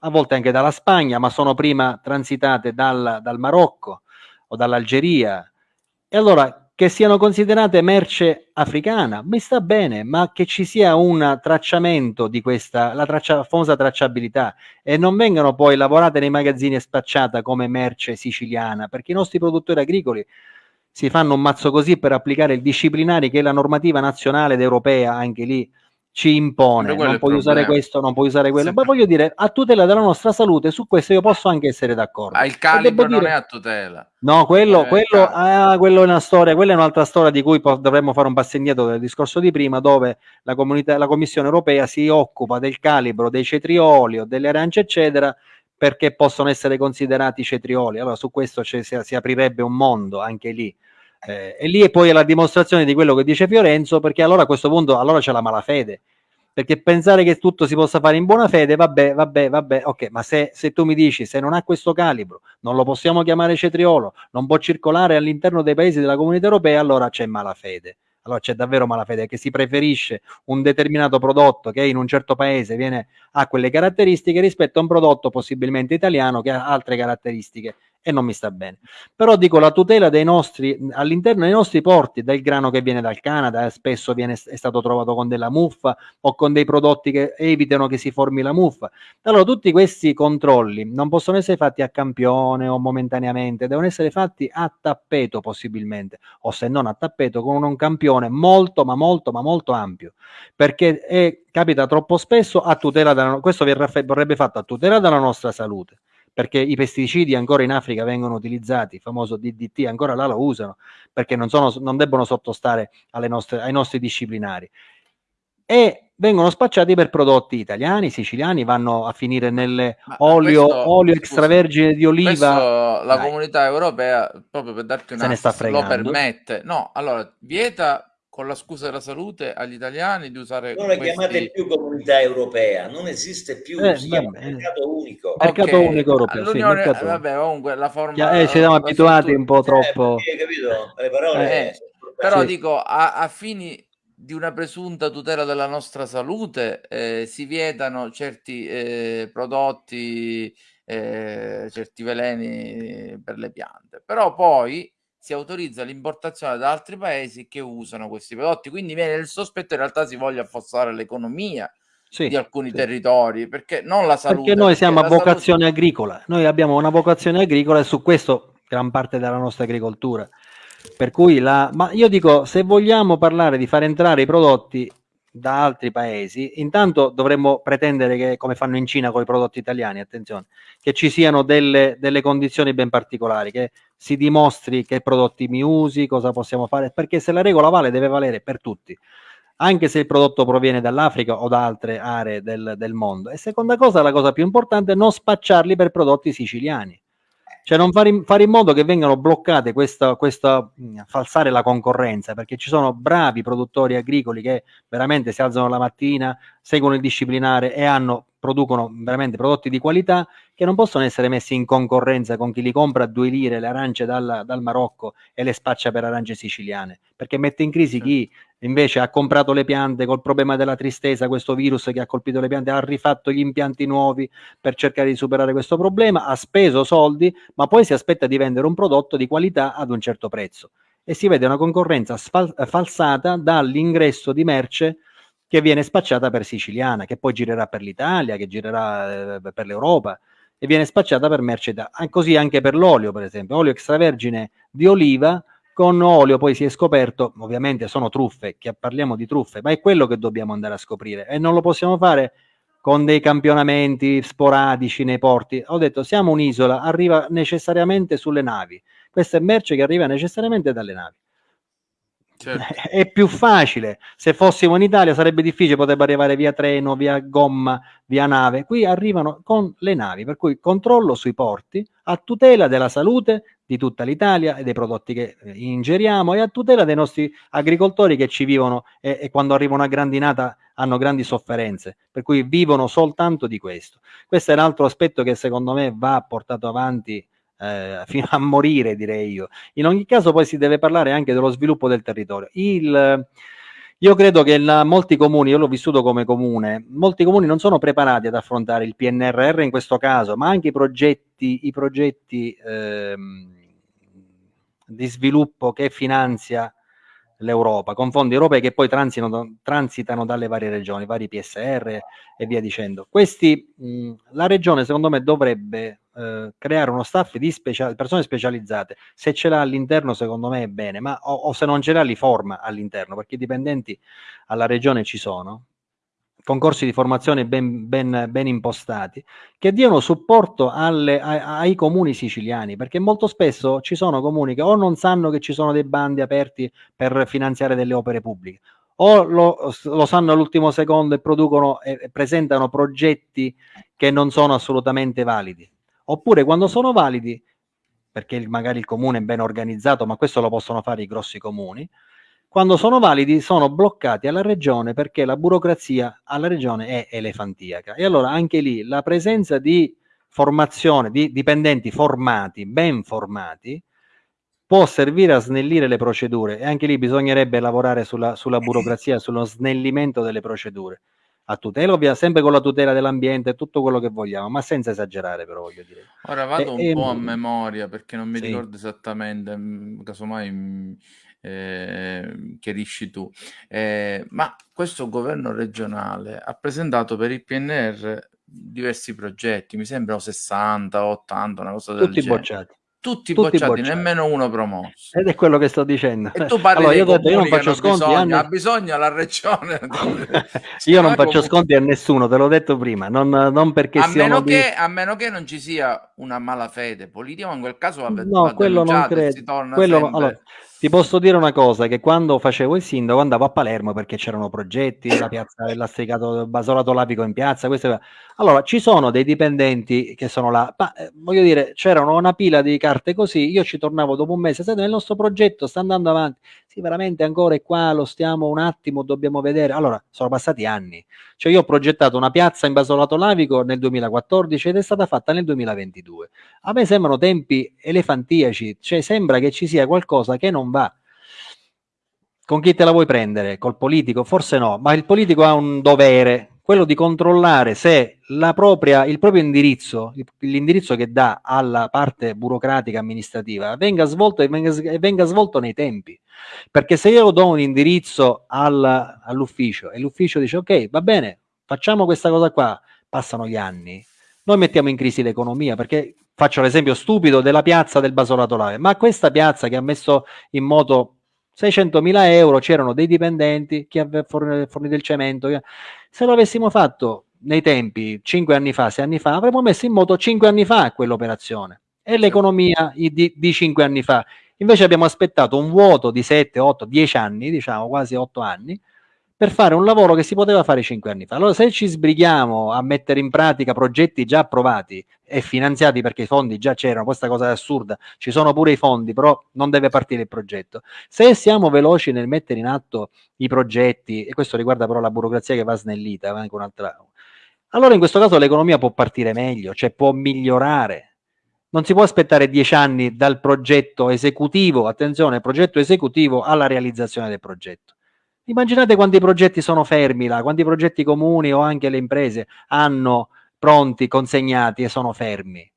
a volte anche dalla Spagna, ma sono prima transitate dal, dal Marocco o dall'Algeria. E allora che siano considerate merce africana, mi sta bene, ma che ci sia un tracciamento di questa, la traccia, famosa tracciabilità, e non vengano poi lavorate nei magazzini e spacciata come merce siciliana, perché i nostri produttori agricoli si fanno un mazzo così per applicare il disciplinare che la normativa nazionale ed europea anche lì ci impone, non puoi usare questo, non puoi usare quello, Sempre- ma voglio dire, a tutela della nostra salute, su questo io posso anche essere d'accordo. Ah, il calibro devo non dire- è a tutela. No, quello, Eh, quello, ah, quello è una storia, quella è un'altra storia di cui dovremmo fare un passo indietro del discorso di prima, dove la, comunità, la Commissione europea si occupa del calibro dei cetrioli o delle arance, eccetera, perché possono essere considerati cetrioli. Allora, su questo si aprirebbe un mondo anche lì. Eh, e lì è poi la dimostrazione di quello che dice Fiorenzo, perché allora a questo punto allora c'è la malafede. perché pensare che tutto si possa fare in buona fede, vabbè, vabbè, vabbè, ok, ma se, se tu mi dici se non ha questo calibro, non lo possiamo chiamare cetriolo, non può circolare all'interno dei paesi della comunità europea, allora c'è malafede allora c'è davvero malafede che si preferisce un determinato prodotto che in un certo paese viene, ha quelle caratteristiche rispetto a un prodotto possibilmente italiano che ha altre caratteristiche e non mi sta bene. Però dico la tutela dei nostri, all'interno dei nostri porti, del grano che viene dal Canada, spesso viene, è stato trovato con della muffa o con dei prodotti che evitano che si formi la muffa. Allora tutti questi controlli non possono essere fatti a campione o momentaneamente, devono essere fatti a tappeto possibilmente, o se non a tappeto con un campione molto ma molto ma molto ampio, perché è, capita troppo spesso a tutela della, questo verrebbe fatto a tutela della nostra salute perché i pesticidi ancora in Africa vengono utilizzati, il famoso DDT ancora là lo usano, perché non, sono, non debbono sottostare nostre, ai nostri disciplinari. E vengono spacciati per prodotti italiani, siciliani, vanno a finire nell'olio olio extravergine di oliva. la Dai. comunità europea, proprio per darti una... Se ne sta fregando. Lo permette. No, allora, vieta con la scusa della salute agli italiani di usare non questi... chiamate più comunità europea non esiste più eh, si chiama mercato unico mercato okay. unico europeo sì, mercato... vabbè comunque la forma eh, ci siamo abituati un po' troppo eh, capito? le parole eh, però sì. dico a, a, fini di una presunta tutela della nostra salute eh, si vietano certi eh, prodotti eh, certi veleni per le piante però poi si autorizza l'importazione da altri paesi che usano questi prodotti. Quindi viene il sospetto in realtà si voglia affossare l'economia sì, di alcuni sì. territori, perché non la salute. Perché noi siamo a vocazione salute... agricola, noi abbiamo una vocazione agricola e su questo gran parte della nostra agricoltura. Per cui la... Ma io dico, se vogliamo parlare di far entrare i prodotti da altri paesi, intanto dovremmo pretendere che, come fanno in Cina con i prodotti italiani, attenzione, che ci siano delle, delle condizioni ben particolari, che si dimostri che prodotti mi usi, cosa possiamo fare, perché se la regola vale deve valere per tutti, anche se il prodotto proviene dall'Africa o da altre aree del, del mondo. E seconda cosa, la cosa più importante, non spacciarli per prodotti siciliani cioè non fare in, fare in modo che vengano bloccate questa, questa falsare la concorrenza, perché ci sono bravi produttori agricoli che veramente si alzano la mattina, seguono il disciplinare e hanno, producono veramente prodotti di qualità che non possono essere messi in concorrenza con chi li compra a due lire le arance dal, dal Marocco e le spaccia per arance siciliane, perché mette in crisi chi invece ha comprato le piante col problema della tristezza, questo virus che ha colpito le piante, ha rifatto gli impianti nuovi per cercare di superare questo problema, ha speso soldi, ma poi si aspetta di vendere un prodotto di qualità ad un certo prezzo. E si vede una concorrenza falsata dall'ingresso di merce che viene spacciata per siciliana, che poi girerà per l'Italia, che girerà eh, per l'Europa e viene spacciata per merce da... così anche per l'olio, per esempio, olio extravergine di oliva con olio poi si è scoperto, ovviamente sono truffe, che parliamo di truffe, ma è quello che dobbiamo andare a scoprire e non lo possiamo fare con dei campionamenti sporadici nei porti. Ho detto siamo un'isola, arriva necessariamente sulle navi. Questa è merce che arriva necessariamente dalle navi. Certo. È più facile. Se fossimo in Italia sarebbe difficile, potrebbe arrivare via treno, via gomma, via nave. Qui arrivano con le navi, per cui controllo sui porti a tutela della salute di tutta l'Italia e dei prodotti che eh, ingeriamo e a tutela dei nostri agricoltori che ci vivono e, e quando arrivano a grandinata hanno grandi sofferenze, per cui vivono soltanto di questo. Questo è un altro aspetto che secondo me va portato avanti eh, fino a morire, direi io. In ogni caso poi si deve parlare anche dello sviluppo del territorio. Il, io credo che la, molti comuni, io l'ho vissuto come comune, molti comuni non sono preparati ad affrontare il PNRR in questo caso, ma anche i progetti, i progetti ehm, di sviluppo che finanzia l'Europa, con fondi europei che poi transitano, transitano, dalle varie regioni, vari PSR e via dicendo. Questi, mh, la regione secondo me dovrebbe eh, creare uno staff di specia- persone specializzate, se ce l'ha all'interno secondo me è bene, ma o, o se non ce l'ha li forma all'interno, perché i dipendenti alla regione ci sono, concorsi di formazione ben, ben, ben impostati, che diano supporto alle, ai, ai, comuni siciliani, perché molto spesso ci sono comuni che o non sanno che ci sono dei bandi aperti per finanziare delle opere pubbliche, o lo, lo sanno all'ultimo secondo e producono e presentano progetti che non sono assolutamente validi oppure quando sono validi, perché magari il comune è ben organizzato, ma questo lo possono fare i grossi comuni, quando sono validi sono bloccati alla regione perché la burocrazia alla regione è elefantiaca. E allora anche lì la presenza di formazione, di dipendenti formati, ben formati, può servire a snellire le procedure e anche lì bisognerebbe lavorare sulla, sulla burocrazia, sullo snellimento delle procedure a tutela, ovvia, sempre con la tutela dell'ambiente e tutto quello che vogliamo, ma senza esagerare però voglio dire. Ora vado e, un po' a memoria perché non mi sì. ricordo esattamente, mm, casomai mm, eh, chiarisci tu, eh, ma questo governo regionale ha presentato per il PNR diversi progetti, mi sembrano 60, 80, una cosa del Tutti genere. bocciati tutti, tutti bocciati, bocciati, nemmeno uno promosso. Ed è quello che sto dicendo. E tu parli allora, io, detto, io non faccio sconti bisogno, anni... ha bisogno la regione. io non faccio comunque... sconti a nessuno, te l'ho detto prima, non, non perché a meno, di... che, a meno che non ci sia una malafede politica, ma in quel caso va, no, va quello non credo. Quello, allora, ti posso dire una cosa, che quando facevo il sindaco andavo a Palermo perché c'erano progetti, la piazza del lastricato basolato lapico in piazza, queste... allora ci sono dei dipendenti che sono là, ma eh, voglio dire, c'erano una pila di carte così, io ci tornavo dopo un mese, sai, nel nostro progetto sta andando avanti, sì veramente ancora è qua, lo stiamo un attimo, dobbiamo vedere, allora sono passati anni, cioè io ho progettato una piazza in basolato lavico nel 2014 ed è stata fatta nel 2022, a me sembrano tempi elefantiaci, cioè sembra che ci sia qualcosa che non va. Con chi te la vuoi prendere? Col politico? Forse no, ma il politico ha un dovere, quello di controllare se propria, il proprio indirizzo, l'indirizzo che dà alla parte burocratica amministrativa, venga svolto e venga, venga svolto nei tempi. Perché se io do un indirizzo al, all'ufficio e l'ufficio dice ok, va bene, facciamo questa cosa qua, passano gli anni, noi mettiamo in crisi l'economia perché faccio l'esempio stupido della piazza del Basolato Lave, ma questa piazza che ha messo in moto 600 mila euro, c'erano dei dipendenti, chi aveva fornito il cemento, se lo avessimo fatto nei tempi, 5 anni fa, 6 anni fa, avremmo messo in moto 5 anni fa quell'operazione. E l'economia di, di 5 anni fa. Invece abbiamo aspettato un vuoto di 7, 8, 10 anni, diciamo quasi 8 anni, per fare un lavoro che si poteva fare cinque anni fa. Allora, se ci sbrighiamo a mettere in pratica progetti già approvati e finanziati perché i fondi già c'erano, questa cosa è assurda, ci sono pure i fondi, però non deve partire il progetto. Se siamo veloci nel mettere in atto i progetti, e questo riguarda però la burocrazia che va snellita, va anche un'altra... Allora in questo caso l'economia può partire meglio, cioè può migliorare. Non si può aspettare dieci anni dal progetto esecutivo, attenzione, progetto esecutivo alla realizzazione del progetto Immaginate quanti progetti sono fermi là, quanti progetti comuni o anche le imprese hanno pronti, consegnati e sono fermi.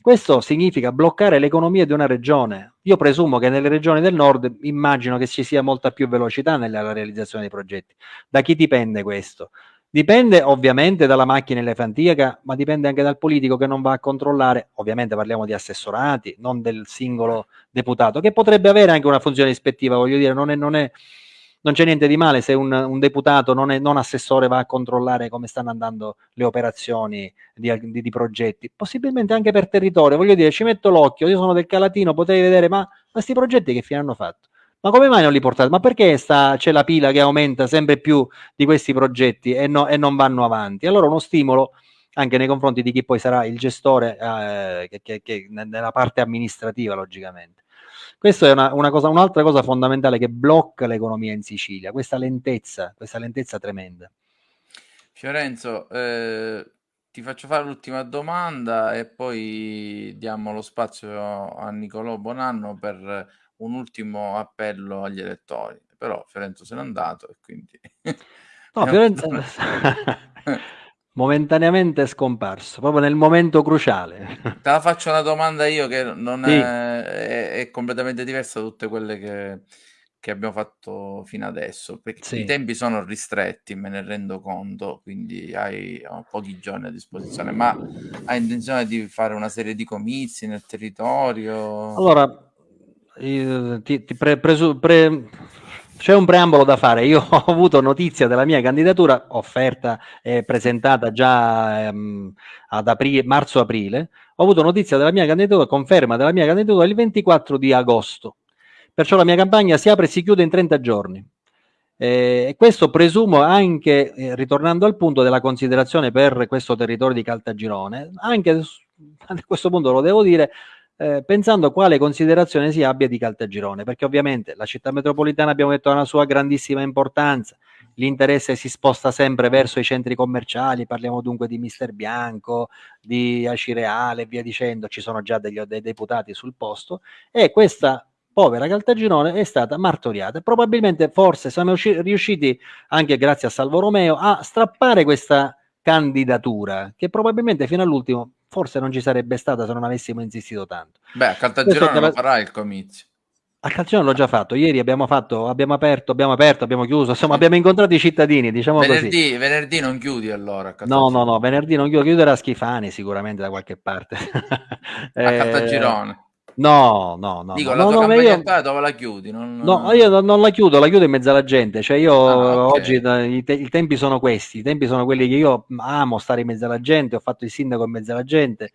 Questo significa bloccare l'economia di una regione. Io presumo che nelle regioni del nord immagino che ci sia molta più velocità nella realizzazione dei progetti. Da chi dipende questo? Dipende ovviamente dalla macchina elefantiaca, ma dipende anche dal politico che non va a controllare, ovviamente parliamo di assessorati, non del singolo deputato, che potrebbe avere anche una funzione ispettiva, voglio dire, non è, non è non c'è niente di male se un, un deputato non, è, non, assessore va a controllare come stanno andando le operazioni di, di, di, progetti, possibilmente anche per territorio. Voglio dire, ci metto l'occhio, io sono del Calatino, potrei vedere, ma questi progetti che fine hanno fatto? Ma come mai non li portate? Ma perché c'è la pila che aumenta sempre più di questi progetti e, no, e non vanno avanti? Allora uno stimolo anche nei confronti di chi poi sarà il gestore eh, che, che, che, nella parte amministrativa, logicamente. Questa è una, una cosa, un'altra cosa fondamentale che blocca l'economia in Sicilia, questa lentezza, questa lentezza tremenda. Fiorenzo, eh, ti faccio fare l'ultima domanda e poi diamo lo spazio a Nicolò Bonanno per un ultimo appello agli elettori. Però Fiorenzo se n'è andato e quindi... No, Fiorenzo... momentaneamente scomparso, proprio nel momento cruciale. Te la faccio una domanda io che non sì. è, è, è, completamente diversa da tutte quelle che, che abbiamo fatto fino adesso, perché sì. i tempi sono ristretti, me ne rendo conto, quindi hai pochi giorni a disposizione, ma hai intenzione di fare una serie di comizi nel territorio? Allora, ti, ti pre, presu, pre c'è un preambolo da fare. Io ho avuto notizia della mia candidatura, offerta e presentata già ehm, ad aprile, marzo-aprile. Ho avuto notizia della mia candidatura, conferma della mia candidatura il 24 di agosto. Perciò la mia campagna si apre e si chiude in 30 giorni. E questo presumo anche, eh, ritornando al punto della considerazione per questo territorio di Caltagirone, anche a questo punto lo devo dire, eh, pensando quale considerazione si abbia di Caltagirone, perché ovviamente la città metropolitana abbiamo detto ha una sua grandissima importanza, l'interesse si sposta sempre verso i centri commerciali, parliamo dunque di Mister Bianco, di Acireale e via dicendo, ci sono già degli, dei deputati sul posto e questa povera Caltagirone è stata martoriata. Probabilmente, forse, siamo riusciti, anche grazie a Salvo Romeo, a strappare questa candidatura, che probabilmente fino all'ultimo forse non ci sarebbe stata se non avessimo insistito tanto. Beh, a Caltagirone lo farà il comizio. A Calcione l'ho già fatto, ieri abbiamo fatto, abbiamo aperto, abbiamo aperto, abbiamo chiuso, insomma abbiamo incontrato i cittadini, diciamo venerdì, così. Venerdì non chiudi allora? No, no, no, venerdì non chiudo, chiuderà Schifani sicuramente da qualche parte. a eh, Caltagirone? No, no, no. Dico, no, la no, tua io... dove la chiudi? Non... No, io non la chiudo, la chiudo in mezzo alla gente. Cioè io ah, okay. oggi i, te- i, tempi sono questi, i tempi sono quelli che io amo stare in mezzo alla gente, ho fatto il sindaco in mezzo alla gente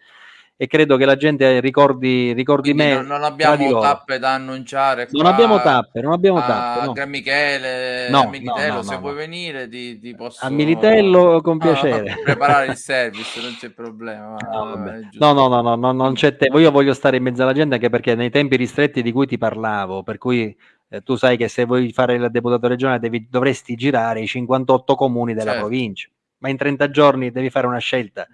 e credo che la gente ricordi, ricordi me. Non, non abbiamo tappe da annunciare. non abbiamo tappe, non abbiamo tappe. No. Gran Michele, no, a Militello, no, se vuoi venire, ti, ti, posso. A Militello con piacere. preparare il service, non c'è problema. No, no, no, no, no, non c'è tempo. Io voglio stare in mezzo alla gente anche perché nei tempi ristretti di cui ti parlavo, per cui eh, tu sai che se vuoi fare il deputato regionale devi, dovresti girare i 58 comuni della certo. provincia, ma in 30 giorni devi fare una scelta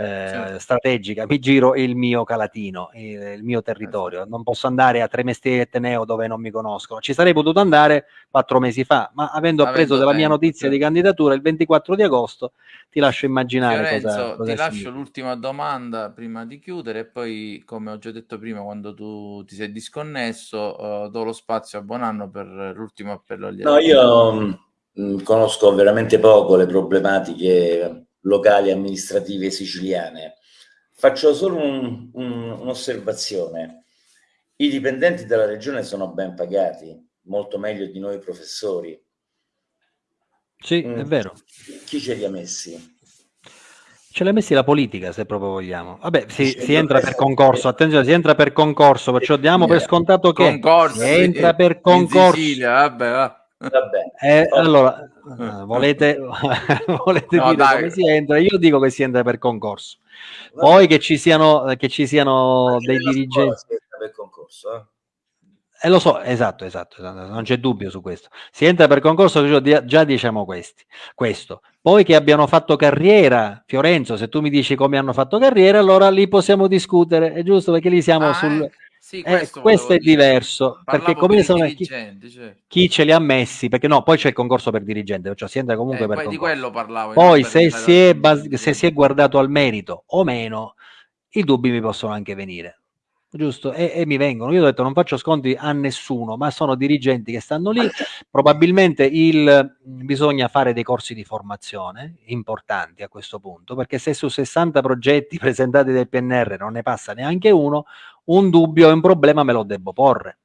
eh, certo. strategica, mi giro il mio calatino, il, il mio territorio, non posso andare a Tremestieri e Teneo dove non mi conoscono, ci sarei potuto andare quattro mesi fa, ma avendo, avendo appreso della mia notizia certo. di candidatura il 24 di agosto, ti lascio immaginare Fiorenzo, cosa, cosa ti lascio l'ultima domanda prima di chiudere e poi, come ho già detto prima, quando tu ti sei disconnesso, uh, do lo spazio a Bonanno per l'ultimo appello agli No, io mh, mm, conosco veramente poco le problematiche locali amministrative siciliane. Faccio solo un, un, un'osservazione. I dipendenti della regione sono ben pagati, molto meglio di noi professori. Sì, mm. è vero. Chi ce li ha messi? Ce l'ha messi la politica, se proprio vogliamo. Vabbè, si, si entra per concorso, attenzione, si entra per concorso, perciò diamo per scontato che concorso, si entra per concorso. Sicilia, vabbè, va. Eh, allora, eh, volete, volete no, dire dai. come si entra? Io dico che si entra per concorso. Poi che ci siano, che ci siano dei dirigenti. Per concorso, eh? Eh, lo so, esatto, esatto, esatto, non c'è dubbio su questo. Si entra per concorso, già diciamo questi, questo. Poi che abbiano fatto carriera, Fiorenzo, se tu mi dici come hanno fatto carriera, allora lì possiamo discutere, è giusto perché lì siamo ah, sul... Eh sì, questo, eh, questo è dire. diverso perché come sono chi, cioè. chi, ce li ha messi perché no poi c'è il concorso per dirigente cioè si entra comunque eh, per poi concorso. di quello parlavo poi se si, è se si è guardato al merito o meno i dubbi mi possono anche venire giusto? E, e, mi vengono. Io ho detto non faccio sconti a nessuno, ma sono dirigenti che stanno lì. Probabilmente il, bisogna fare dei corsi di formazione importanti a questo punto, perché se su 60 progetti presentati del PNR non ne passa neanche uno, un dubbio e un problema me lo devo porre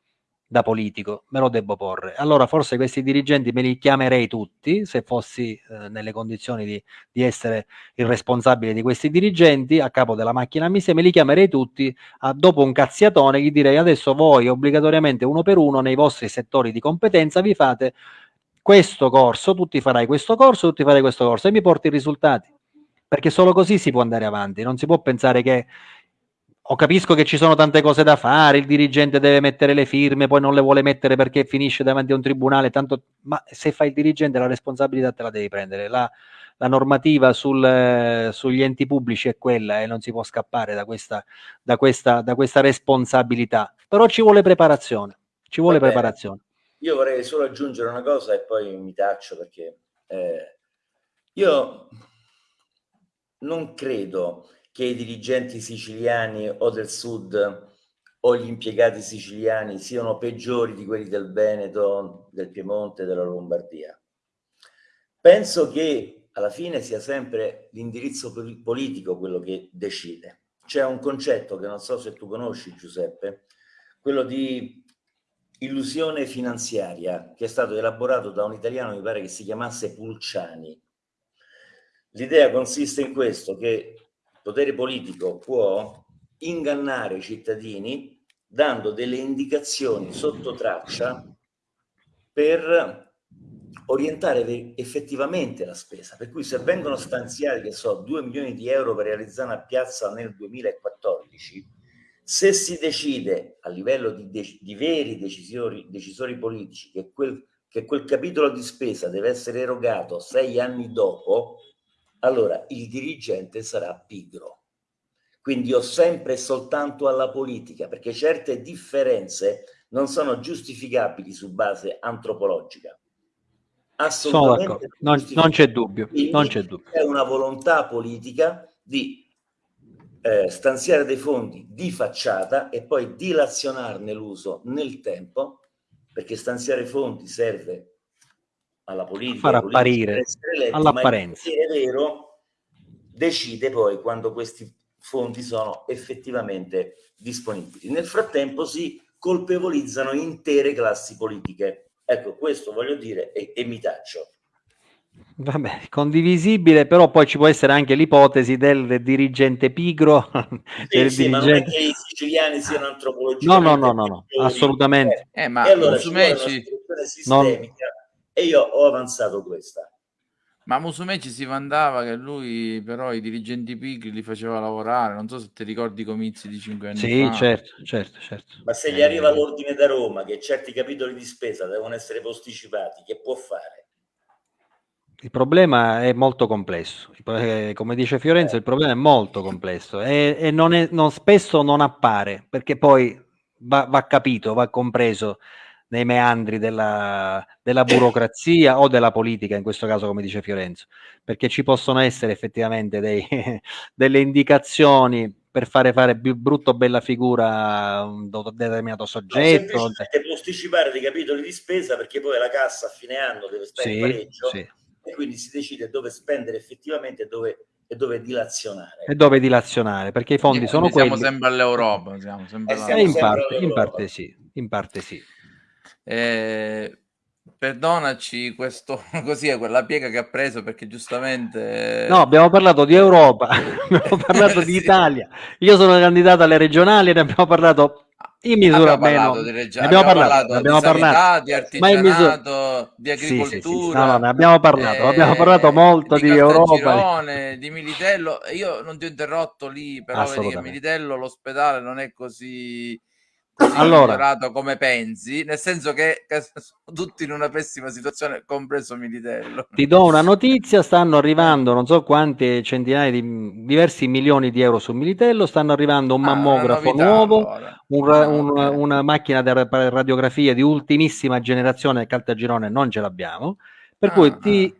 da politico, me lo devo porre. Allora forse questi dirigenti me li chiamerei tutti, se fossi eh, nelle condizioni di, di, essere il responsabile di questi dirigenti, a capo della macchina miste, me li chiamerei tutti, a, dopo un cazziatone gli direi adesso voi obbligatoriamente uno per uno nei vostri settori di competenza vi fate questo corso, tutti farai questo corso, tutti farai questo corso e mi porti i risultati. Perché solo così si può andare avanti, non si può pensare che o capisco che ci sono tante cose da fare, il dirigente deve mettere le firme, poi non le vuole mettere perché finisce davanti a un tribunale, tanto, ma se fai il dirigente la responsabilità te la devi prendere. La, la normativa sul, eh, sugli enti pubblici è quella e non si può scappare da questa, da questa, da questa responsabilità. Però ci vuole preparazione, ci vuole Vabbè, preparazione. Io vorrei solo aggiungere una cosa e poi mi taccio perché eh, io non credo che i dirigenti siciliani o del sud o gli impiegati siciliani siano peggiori di quelli del Veneto, del Piemonte, della Lombardia. Penso che alla fine sia sempre l'indirizzo politico quello che decide. C'è un concetto che non so se tu conosci Giuseppe, quello di illusione finanziaria che è stato elaborato da un italiano, mi pare che si chiamasse Pulciani. L'idea consiste in questo, che potere politico può ingannare i cittadini dando delle indicazioni sotto traccia per orientare effettivamente la spesa. Per cui se vengono stanziati, che so, 2 milioni di euro per realizzare una piazza nel 2014, Se si decide a livello di, de di veri decisori, decisori politici che quel, che quel capitolo di spesa deve essere erogato sei anni dopo, allora il dirigente sarà pigro. Quindi ho sempre e soltanto alla politica, perché certe differenze non sono giustificabili su base antropologica. Assolutamente non, non c'è dubbio, non c'è dubbio. È una volontà politica di eh, stanziare dei fondi di facciata e poi dilazionarne l'uso nel tempo, perché stanziare fondi serve alla politica, far apparire all'apparenza. È vero, decide poi quando questi fondi sono effettivamente disponibili. Nel frattempo si colpevolizzano intere classi politiche. Ecco, questo voglio dire e, e mi taccio. Vabbè, condivisibile, però poi ci può essere anche l'ipotesi del dirigente pigro. Sì, del sì, dirigente... ma non è che i siciliani siano antropologici. No, no, no, no, no assolutamente. Eh, ma e allora Musumeci... Non... E io ho avanzato questa. Ma Musumeci si mandava che lui però i dirigenti pigri li faceva lavorare, non so se ti ricordi i comizi di cinque anni sì, fa. Sì, certo, certo, certo. Ma se gli arriva eh. l'ordine da Roma che certi capitoli di spesa devono essere posticipati, che può fare? Il problema è molto complesso, eh, come dice Fiorenzo, il problema è molto complesso e, e non è, non, spesso non appare perché poi va, va, capito, va compreso nei meandri della, della burocrazia o della politica, in questo caso come dice Fiorenzo, perché ci possono essere effettivamente dei, delle indicazioni per fare fare più brutto bella figura un determinato soggetto. No, posticipare dei capitoli di spesa perché poi la cassa a fine anno deve stare sì, in pareggio. Sì e quindi si decide dove spendere effettivamente e dove, e dove dilazionare. E dove dilazionare, perché i fondi sono quelli... Siamo sempre all'Europa. Siamo sempre eh, siamo in, parte, in, parte, sì, in parte sì. Eh, perdonaci questo così è quella piega che ha preso perché giustamente no abbiamo parlato di Europa abbiamo parlato di Italia io sono candidato alle regionali ne abbiamo parlato in misura abbiamo meno. Di Reggia, abbiamo, abbiamo parlato, parlato abbiamo di parlato, sanità, di artigianato, di agricoltura. Sì, sì, sì, no, no, ne abbiamo parlato, eh, abbiamo parlato molto di, di Europa. Di Militello. Io non ti ho interrotto lì, però vedi che Militello l'ospedale non è così allora, come pensi, nel senso che, che, sono tutti in una pessima situazione, compreso Militello. Ti do una notizia, stanno arrivando non so quante centinaia di diversi milioni di euro su Militello, stanno arrivando un ah, mammografo nuovo, allora. un, ah, un, okay. una macchina di radiografia di ultimissima generazione a Caltagirone non ce l'abbiamo, per ah, cui ti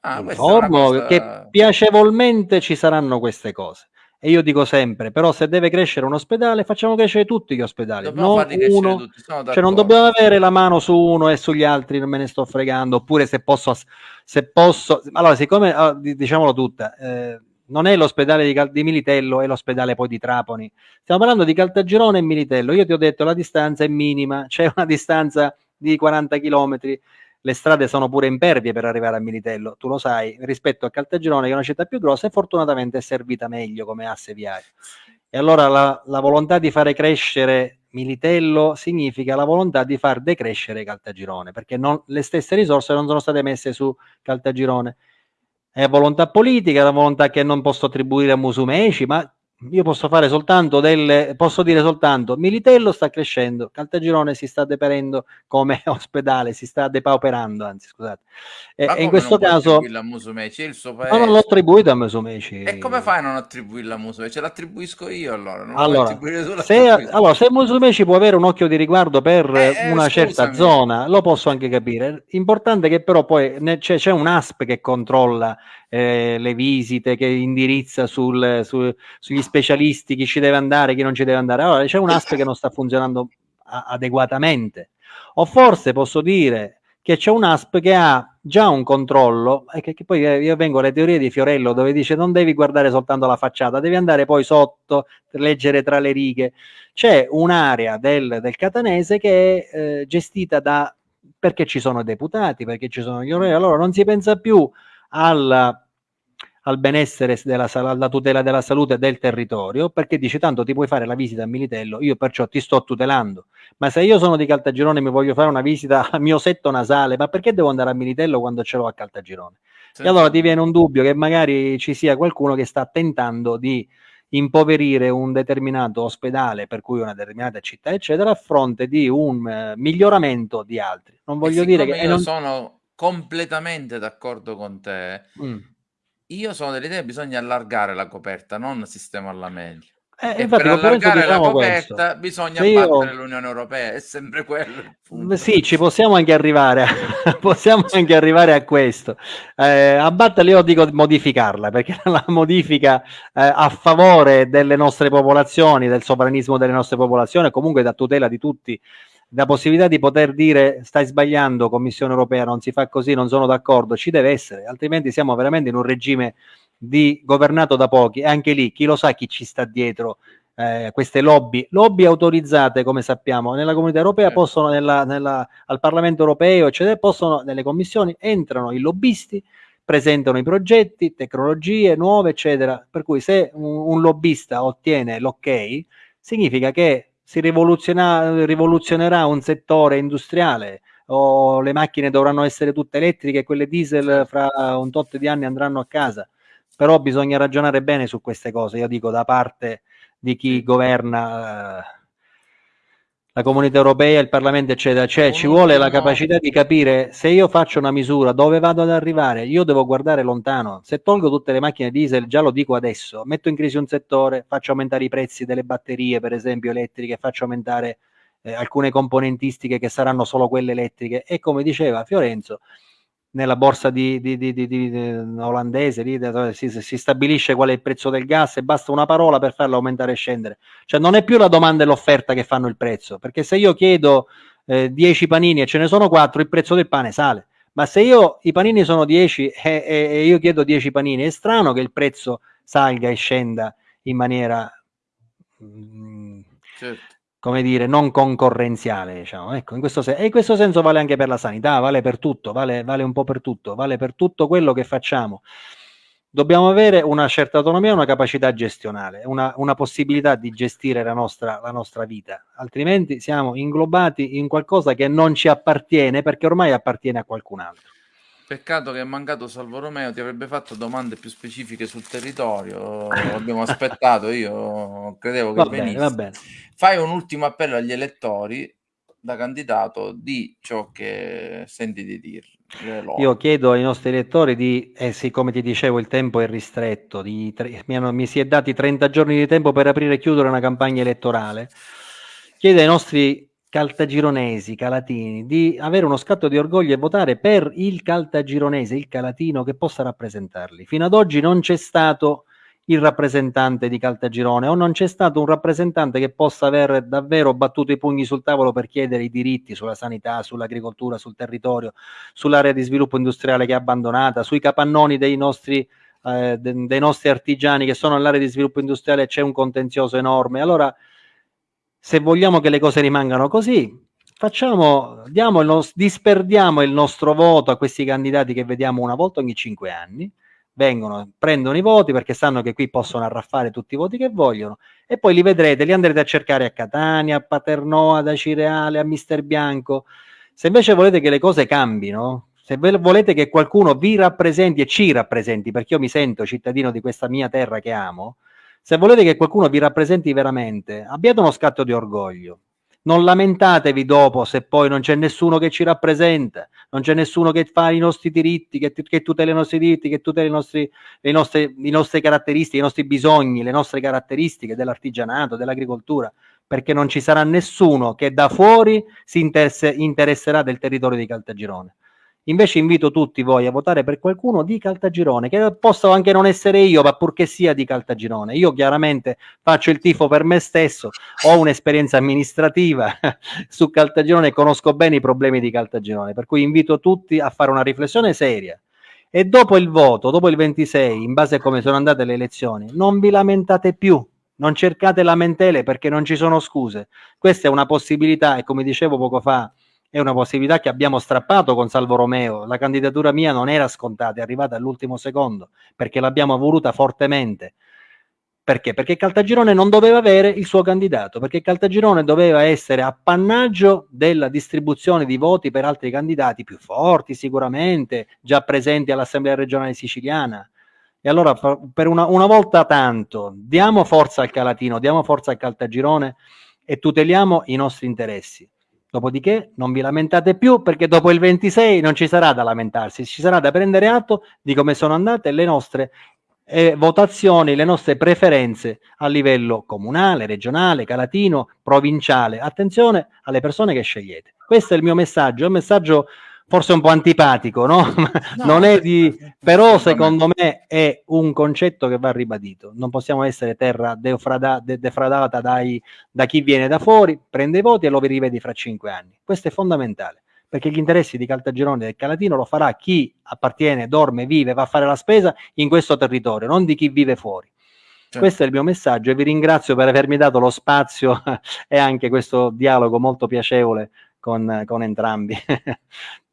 ah. informo cosa... che piacevolmente ci saranno queste cose. E io dico sempre, però se deve crescere un ospedale, facciamo crescere tutti gli ospedali, dobbiamo non uno, tutti, cioè non dobbiamo avere la mano su uno e sugli altri, non me ne sto fregando, oppure se posso, se posso, allora siccome, ah, diciamolo tutta, eh, non è l'ospedale di, di, Militello, è l'ospedale poi di Trapani, stiamo parlando di Caltagirone e Militello, io ti ho detto la distanza è minima, c'è una distanza di 40 chilometri, le strade sono pure impervie per arrivare a Militello, tu lo sai, rispetto a Caltagirone che è una città più grossa e fortunatamente è servita meglio come asse viario. E allora la, la volontà di fare crescere Militello significa la volontà di far decrescere Caltagirone, perché non, le stesse risorse non sono state messe su Caltagirone. È volontà politica, è la volontà che non posso attribuire a Musumeci, ma io posso fare soltanto delle, posso dire soltanto Militello sta crescendo, Caltagirone si sta deperendo come ospedale, si sta depauperando, anzi scusate. E, e in questo caso a Musumeci, il suo paese... non l'ho attribuito a Musumeci. E come fai a non attribuirla a Musumeci? L'attribuisco io allora. Non allora, se, allora, se Musumeci può avere un occhio di riguardo per eh, una scusami. certa zona, lo posso anche capire. Importante che però poi c'è, c'è un ASP che controlla eh, le visite, che indirizza sul, su, sugli specialisti, chi ci deve andare, chi non ci deve andare. Allora c'è un ASP che non sta funzionando adeguatamente. O forse posso dire che c'è un ASP che ha già un controllo, e che, che, poi eh, io vengo alle teorie di Fiorello dove dice non devi guardare soltanto la facciata, devi andare poi sotto, leggere tra le righe. C'è un'area del, del catanese che è eh, gestita da perché ci sono deputati, perché ci sono gli onorari, allora non si pensa più alla al benessere della alla tutela della salute del territorio, perché dice tanto ti puoi fare la visita a Militello, io perciò ti sto tutelando. Ma se io sono di Caltagirone e mi voglio fare una visita al mio setto nasale, ma perché devo andare a Militello quando ce l'ho a Caltagirone? Sì. E allora ti viene un dubbio che magari ci sia qualcuno che sta tentando di impoverire un determinato ospedale, per cui una determinata città, eccetera, a fronte di un uh, miglioramento di altri. Non voglio dire che... Io non... sono completamente d'accordo con te. Mm. Io sono dell'idea che bisogna allargare la coperta, non sistemarla meglio. Eh, e per allargare la coperta questo. bisogna Se battere io... l'Unione Europea, è sempre quello. Sì, ci possiamo anche arrivare, a... possiamo anche arrivare a questo. Eh, abbatterla io dico modificarla, perché la modifica eh, a favore delle nostre popolazioni, del sovranismo delle nostre popolazioni, comunque da tutela di tutti, la possibilità di poter dire stai sbagliando Commissione Europea, non si fa così, non sono d'accordo, ci deve essere, altrimenti siamo veramente in un regime di governato da pochi. E anche lì chi lo sa chi ci sta dietro eh, queste lobby, lobby autorizzate come sappiamo nella comunità europea certo. possono nella, nella, al Parlamento europeo eccetera possono nelle commissioni entrano i lobbisti presentano i progetti, tecnologie nuove eccetera. Per cui se un, un lobbista ottiene l'ok significa che si rivoluzionerà un settore industriale o le macchine dovranno essere tutte elettriche quelle diesel fra un tot di anni andranno a casa. Però bisogna ragionare bene su queste cose, io dico da parte di chi governa eh, la comunità europea, il Parlamento, eccetera, cioè ci vuole la capacità di capire se io faccio una misura dove vado ad arrivare, io devo guardare lontano, se tolgo tutte le macchine diesel, già lo dico adesso, metto in crisi un settore, faccio aumentare i prezzi delle batterie, per esempio elettriche, faccio aumentare eh, alcune componentistiche che saranno solo quelle elettriche. E come diceva Fiorenzo, nella borsa di, di, di, olandese lì, si, si, stabilisce qual è il prezzo del gas e basta una parola per farlo aumentare e scendere. Cioè non è più la domanda e l'offerta che fanno il prezzo, perché se io chiedo eh, 10 panini e ce ne sono 4, il prezzo del pane sale. Ma se io i panini sono 10 e, e, e io chiedo 10 panini, è strano che il prezzo salga e scenda in maniera... Mm, certo come dire, non concorrenziale, diciamo. Ecco, in questo, sen- e in questo senso vale anche per la sanità, vale per tutto, vale, vale un po' per tutto, vale per tutto quello che facciamo. Dobbiamo avere una certa autonomia una capacità gestionale, una, una possibilità di gestire la nostra, la nostra vita, altrimenti siamo inglobati in qualcosa che non ci appartiene perché ormai appartiene a qualcun altro. Peccato che è mancato Salvo Romeo, ti avrebbe fatto domande più specifiche sul territorio. Abbiamo aspettato, io credevo che va venisse. Bene, bene. Fai un ultimo appello agli elettori da candidato di ciò che senti di dire. Io chiedo ai nostri elettori di, eh, siccome ti dicevo il tempo è ristretto, di, mi, hanno, mi si è dati 30 giorni di tempo per aprire e chiudere una campagna elettorale, chiedo ai nostri caltagironesi, calatini, di avere uno scatto di orgoglio e votare per il caltagironese, il calatino che possa rappresentarli. Fino ad oggi non c'è stato il rappresentante di Caltagirone o non c'è stato un rappresentante che possa aver davvero battuto i pugni sul tavolo per chiedere i diritti sulla sanità, sull'agricoltura, sul territorio, sull'area di sviluppo industriale che è abbandonata, sui capannoni dei nostri, eh, dei nostri artigiani che sono nell'area di sviluppo industriale c'è un contenzioso enorme. Allora, se vogliamo che le cose rimangano così, facciamo, diamo il nos- disperdiamo il nostro voto a questi candidati che vediamo una volta ogni cinque anni, vengono, prendono i voti perché sanno che qui possono arraffare tutti i voti che vogliono e poi li vedrete, li andrete a cercare a Catania, a Paternò, ad Acireale, a Mister Bianco. Se invece volete che le cose cambino, se volete che qualcuno vi rappresenti e ci rappresenti, perché io mi sento cittadino di questa mia terra che amo, se volete che qualcuno vi rappresenti veramente, abbiate uno scatto di orgoglio. Non lamentatevi dopo se poi non c'è nessuno che ci rappresenta, non c'è nessuno che fa i nostri diritti, che, che tutela i nostri diritti, che tutela i nostri, le nostre, le nostre caratteristiche, i nostri bisogni, le nostre caratteristiche dell'artigianato, dell'agricoltura, perché non ci sarà nessuno che da fuori si interesse, interesserà del territorio di Caltagirone. Invece invito tutti voi a votare per qualcuno di Caltagirone, che posso anche non essere io, ma purché sia di Caltagirone. Io chiaramente faccio il tifo per me stesso, ho un'esperienza amministrativa su Caltagirone e conosco bene i problemi di Caltagirone, per cui invito tutti a fare una riflessione seria. E dopo il voto, dopo il 26, in base a come sono andate le elezioni, non vi lamentate più, non cercate lamentele perché non ci sono scuse. Questa è una possibilità e come dicevo poco fa, è una possibilità che abbiamo strappato con Salvo Romeo. La candidatura mia non era scontata, è arrivata all'ultimo secondo perché l'abbiamo voluta fortemente. Perché? Perché Caltagirone non doveva avere il suo candidato, perché Caltagirone doveva essere appannaggio della distribuzione di voti per altri candidati più forti sicuramente, già presenti all'Assemblea regionale siciliana. E allora per una, una volta tanto diamo forza al Calatino, diamo forza al Caltagirone e tuteliamo i nostri interessi. Dopodiché non vi lamentate più perché dopo il 26 non ci sarà da lamentarsi, ci sarà da prendere atto di come sono andate le nostre eh, votazioni, le nostre preferenze a livello comunale, regionale, calatino, provinciale. Attenzione alle persone che scegliete. Questo è il mio messaggio, è un messaggio forse un po' antipatico, no? no non è di... però secondo me è un concetto che va ribadito. Non possiamo essere terra defrada, de, defradata dai, da chi viene da fuori, prende i voti e lo rivedi fra cinque anni. Questo è fondamentale, perché gli interessi di Caltagirone e del Calatino lo farà chi appartiene, dorme, vive, va a fare la spesa in questo territorio, non di chi vive fuori. Certo. Questo è il mio messaggio e vi ringrazio per avermi dato lo spazio e anche questo dialogo molto piacevole con, con entrambi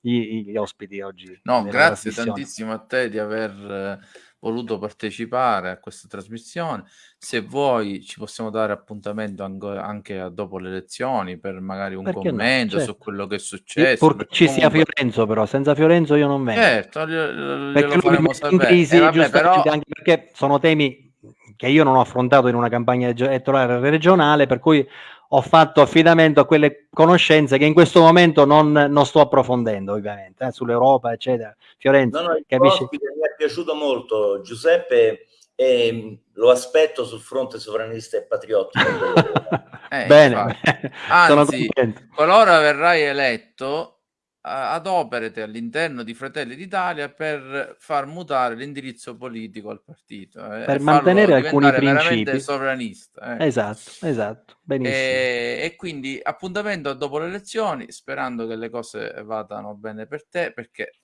gli, gli, ospiti oggi. No, grazie tantissimo a te di aver eh, voluto partecipare a questa trasmissione. Se vuoi ci possiamo dare appuntamento anche dopo le elezioni per magari un perché commento no? certo. su quello che è successo. Pur ci comunque... sia Fiorenzo però, senza Fiorenzo io non vengo. Certo, glielo, perché glielo faremo sapere. Crisi, eh, vabbè, però... anche perché sono temi che io non ho affrontato in una campagna elettorale regionale, per cui ho fatto affidamento a quelle conoscenze che in questo momento non, non sto approfondendo, ovviamente, eh, sull'Europa, eccetera. Fiorenzo, no, no, capisci? mi è piaciuto molto, Giuseppe, e lo aspetto sul fronte sovranista e patriottico. eh, Bene, anzi, qualora verrai eletto, adoperate all'interno di Fratelli d'Italia per far mutare l'indirizzo politico al partito eh, per mantenere alcuni principi sovranista eh. esatto esatto benissimo e, e, quindi appuntamento dopo le elezioni sperando che le cose vadano bene per te perché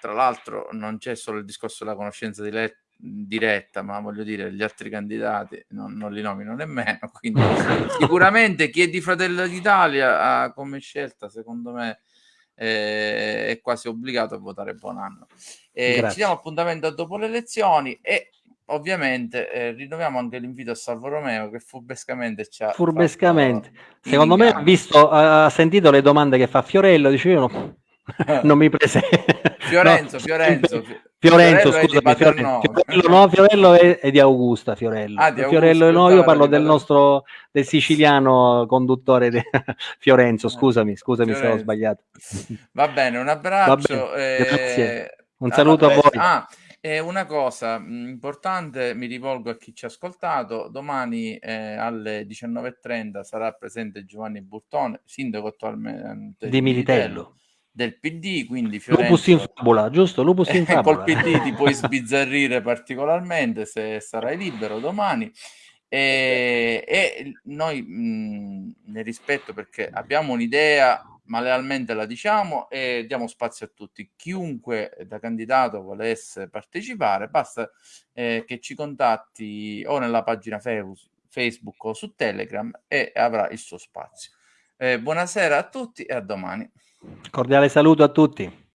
tra l'altro non c'è solo il discorso della conoscenza di letto diretta, ma voglio dire, gli altri candidati non, non li nomino nemmeno. Quindi, sicuramente chi è di Fratelli d'Italia ha come scelta, secondo me, eh, è quasi obbligato a votare buon anno. Eh, ci diamo appuntamento dopo le elezioni e ovviamente eh, rinnoviamo anche l'invito a Salvo Romeo che furbescamente ci ha furbescamente. Secondo me ha visto ha sentito le domande che fa Fiorello dice io no, non mi prese Fiorenzo, no, Fiorenzo, Fiorenzo, scusami, Fiorello, Fiorello, no, Fiorello è, è, di Augusta, Fiorello. Ah, di Augusta, Fiorello no, io parlo del nostro, del siciliano conduttore di Fiorenzo, eh, scusami, scusami Fiorenzo. se ho sbagliato. Va bene, un abbraccio. Bene, eh, grazie. Un saluto a voi. Ah, e una cosa mm, importante, mi rivolgo a chi ci ha ascoltato, domani eh, alle 19.30 sarà presente Giovanni Burtone, sindaco attualmente di Militello del PD, quindi Fiorenzo... Lupus in fabula, giusto? Lupus in fabula. Col PD ti puoi sbizzarrire particolarmente se sarai libero domani. E, e noi mh, ne rispetto perché abbiamo un'idea, ma lealmente la diciamo e diamo spazio a tutti. Chiunque da candidato volesse partecipare, basta eh, che ci contatti o nella pagina Facebook o su Telegram e avrà il suo spazio. Eh, buonasera a tutti e a domani. Cordiale saluto a tutti.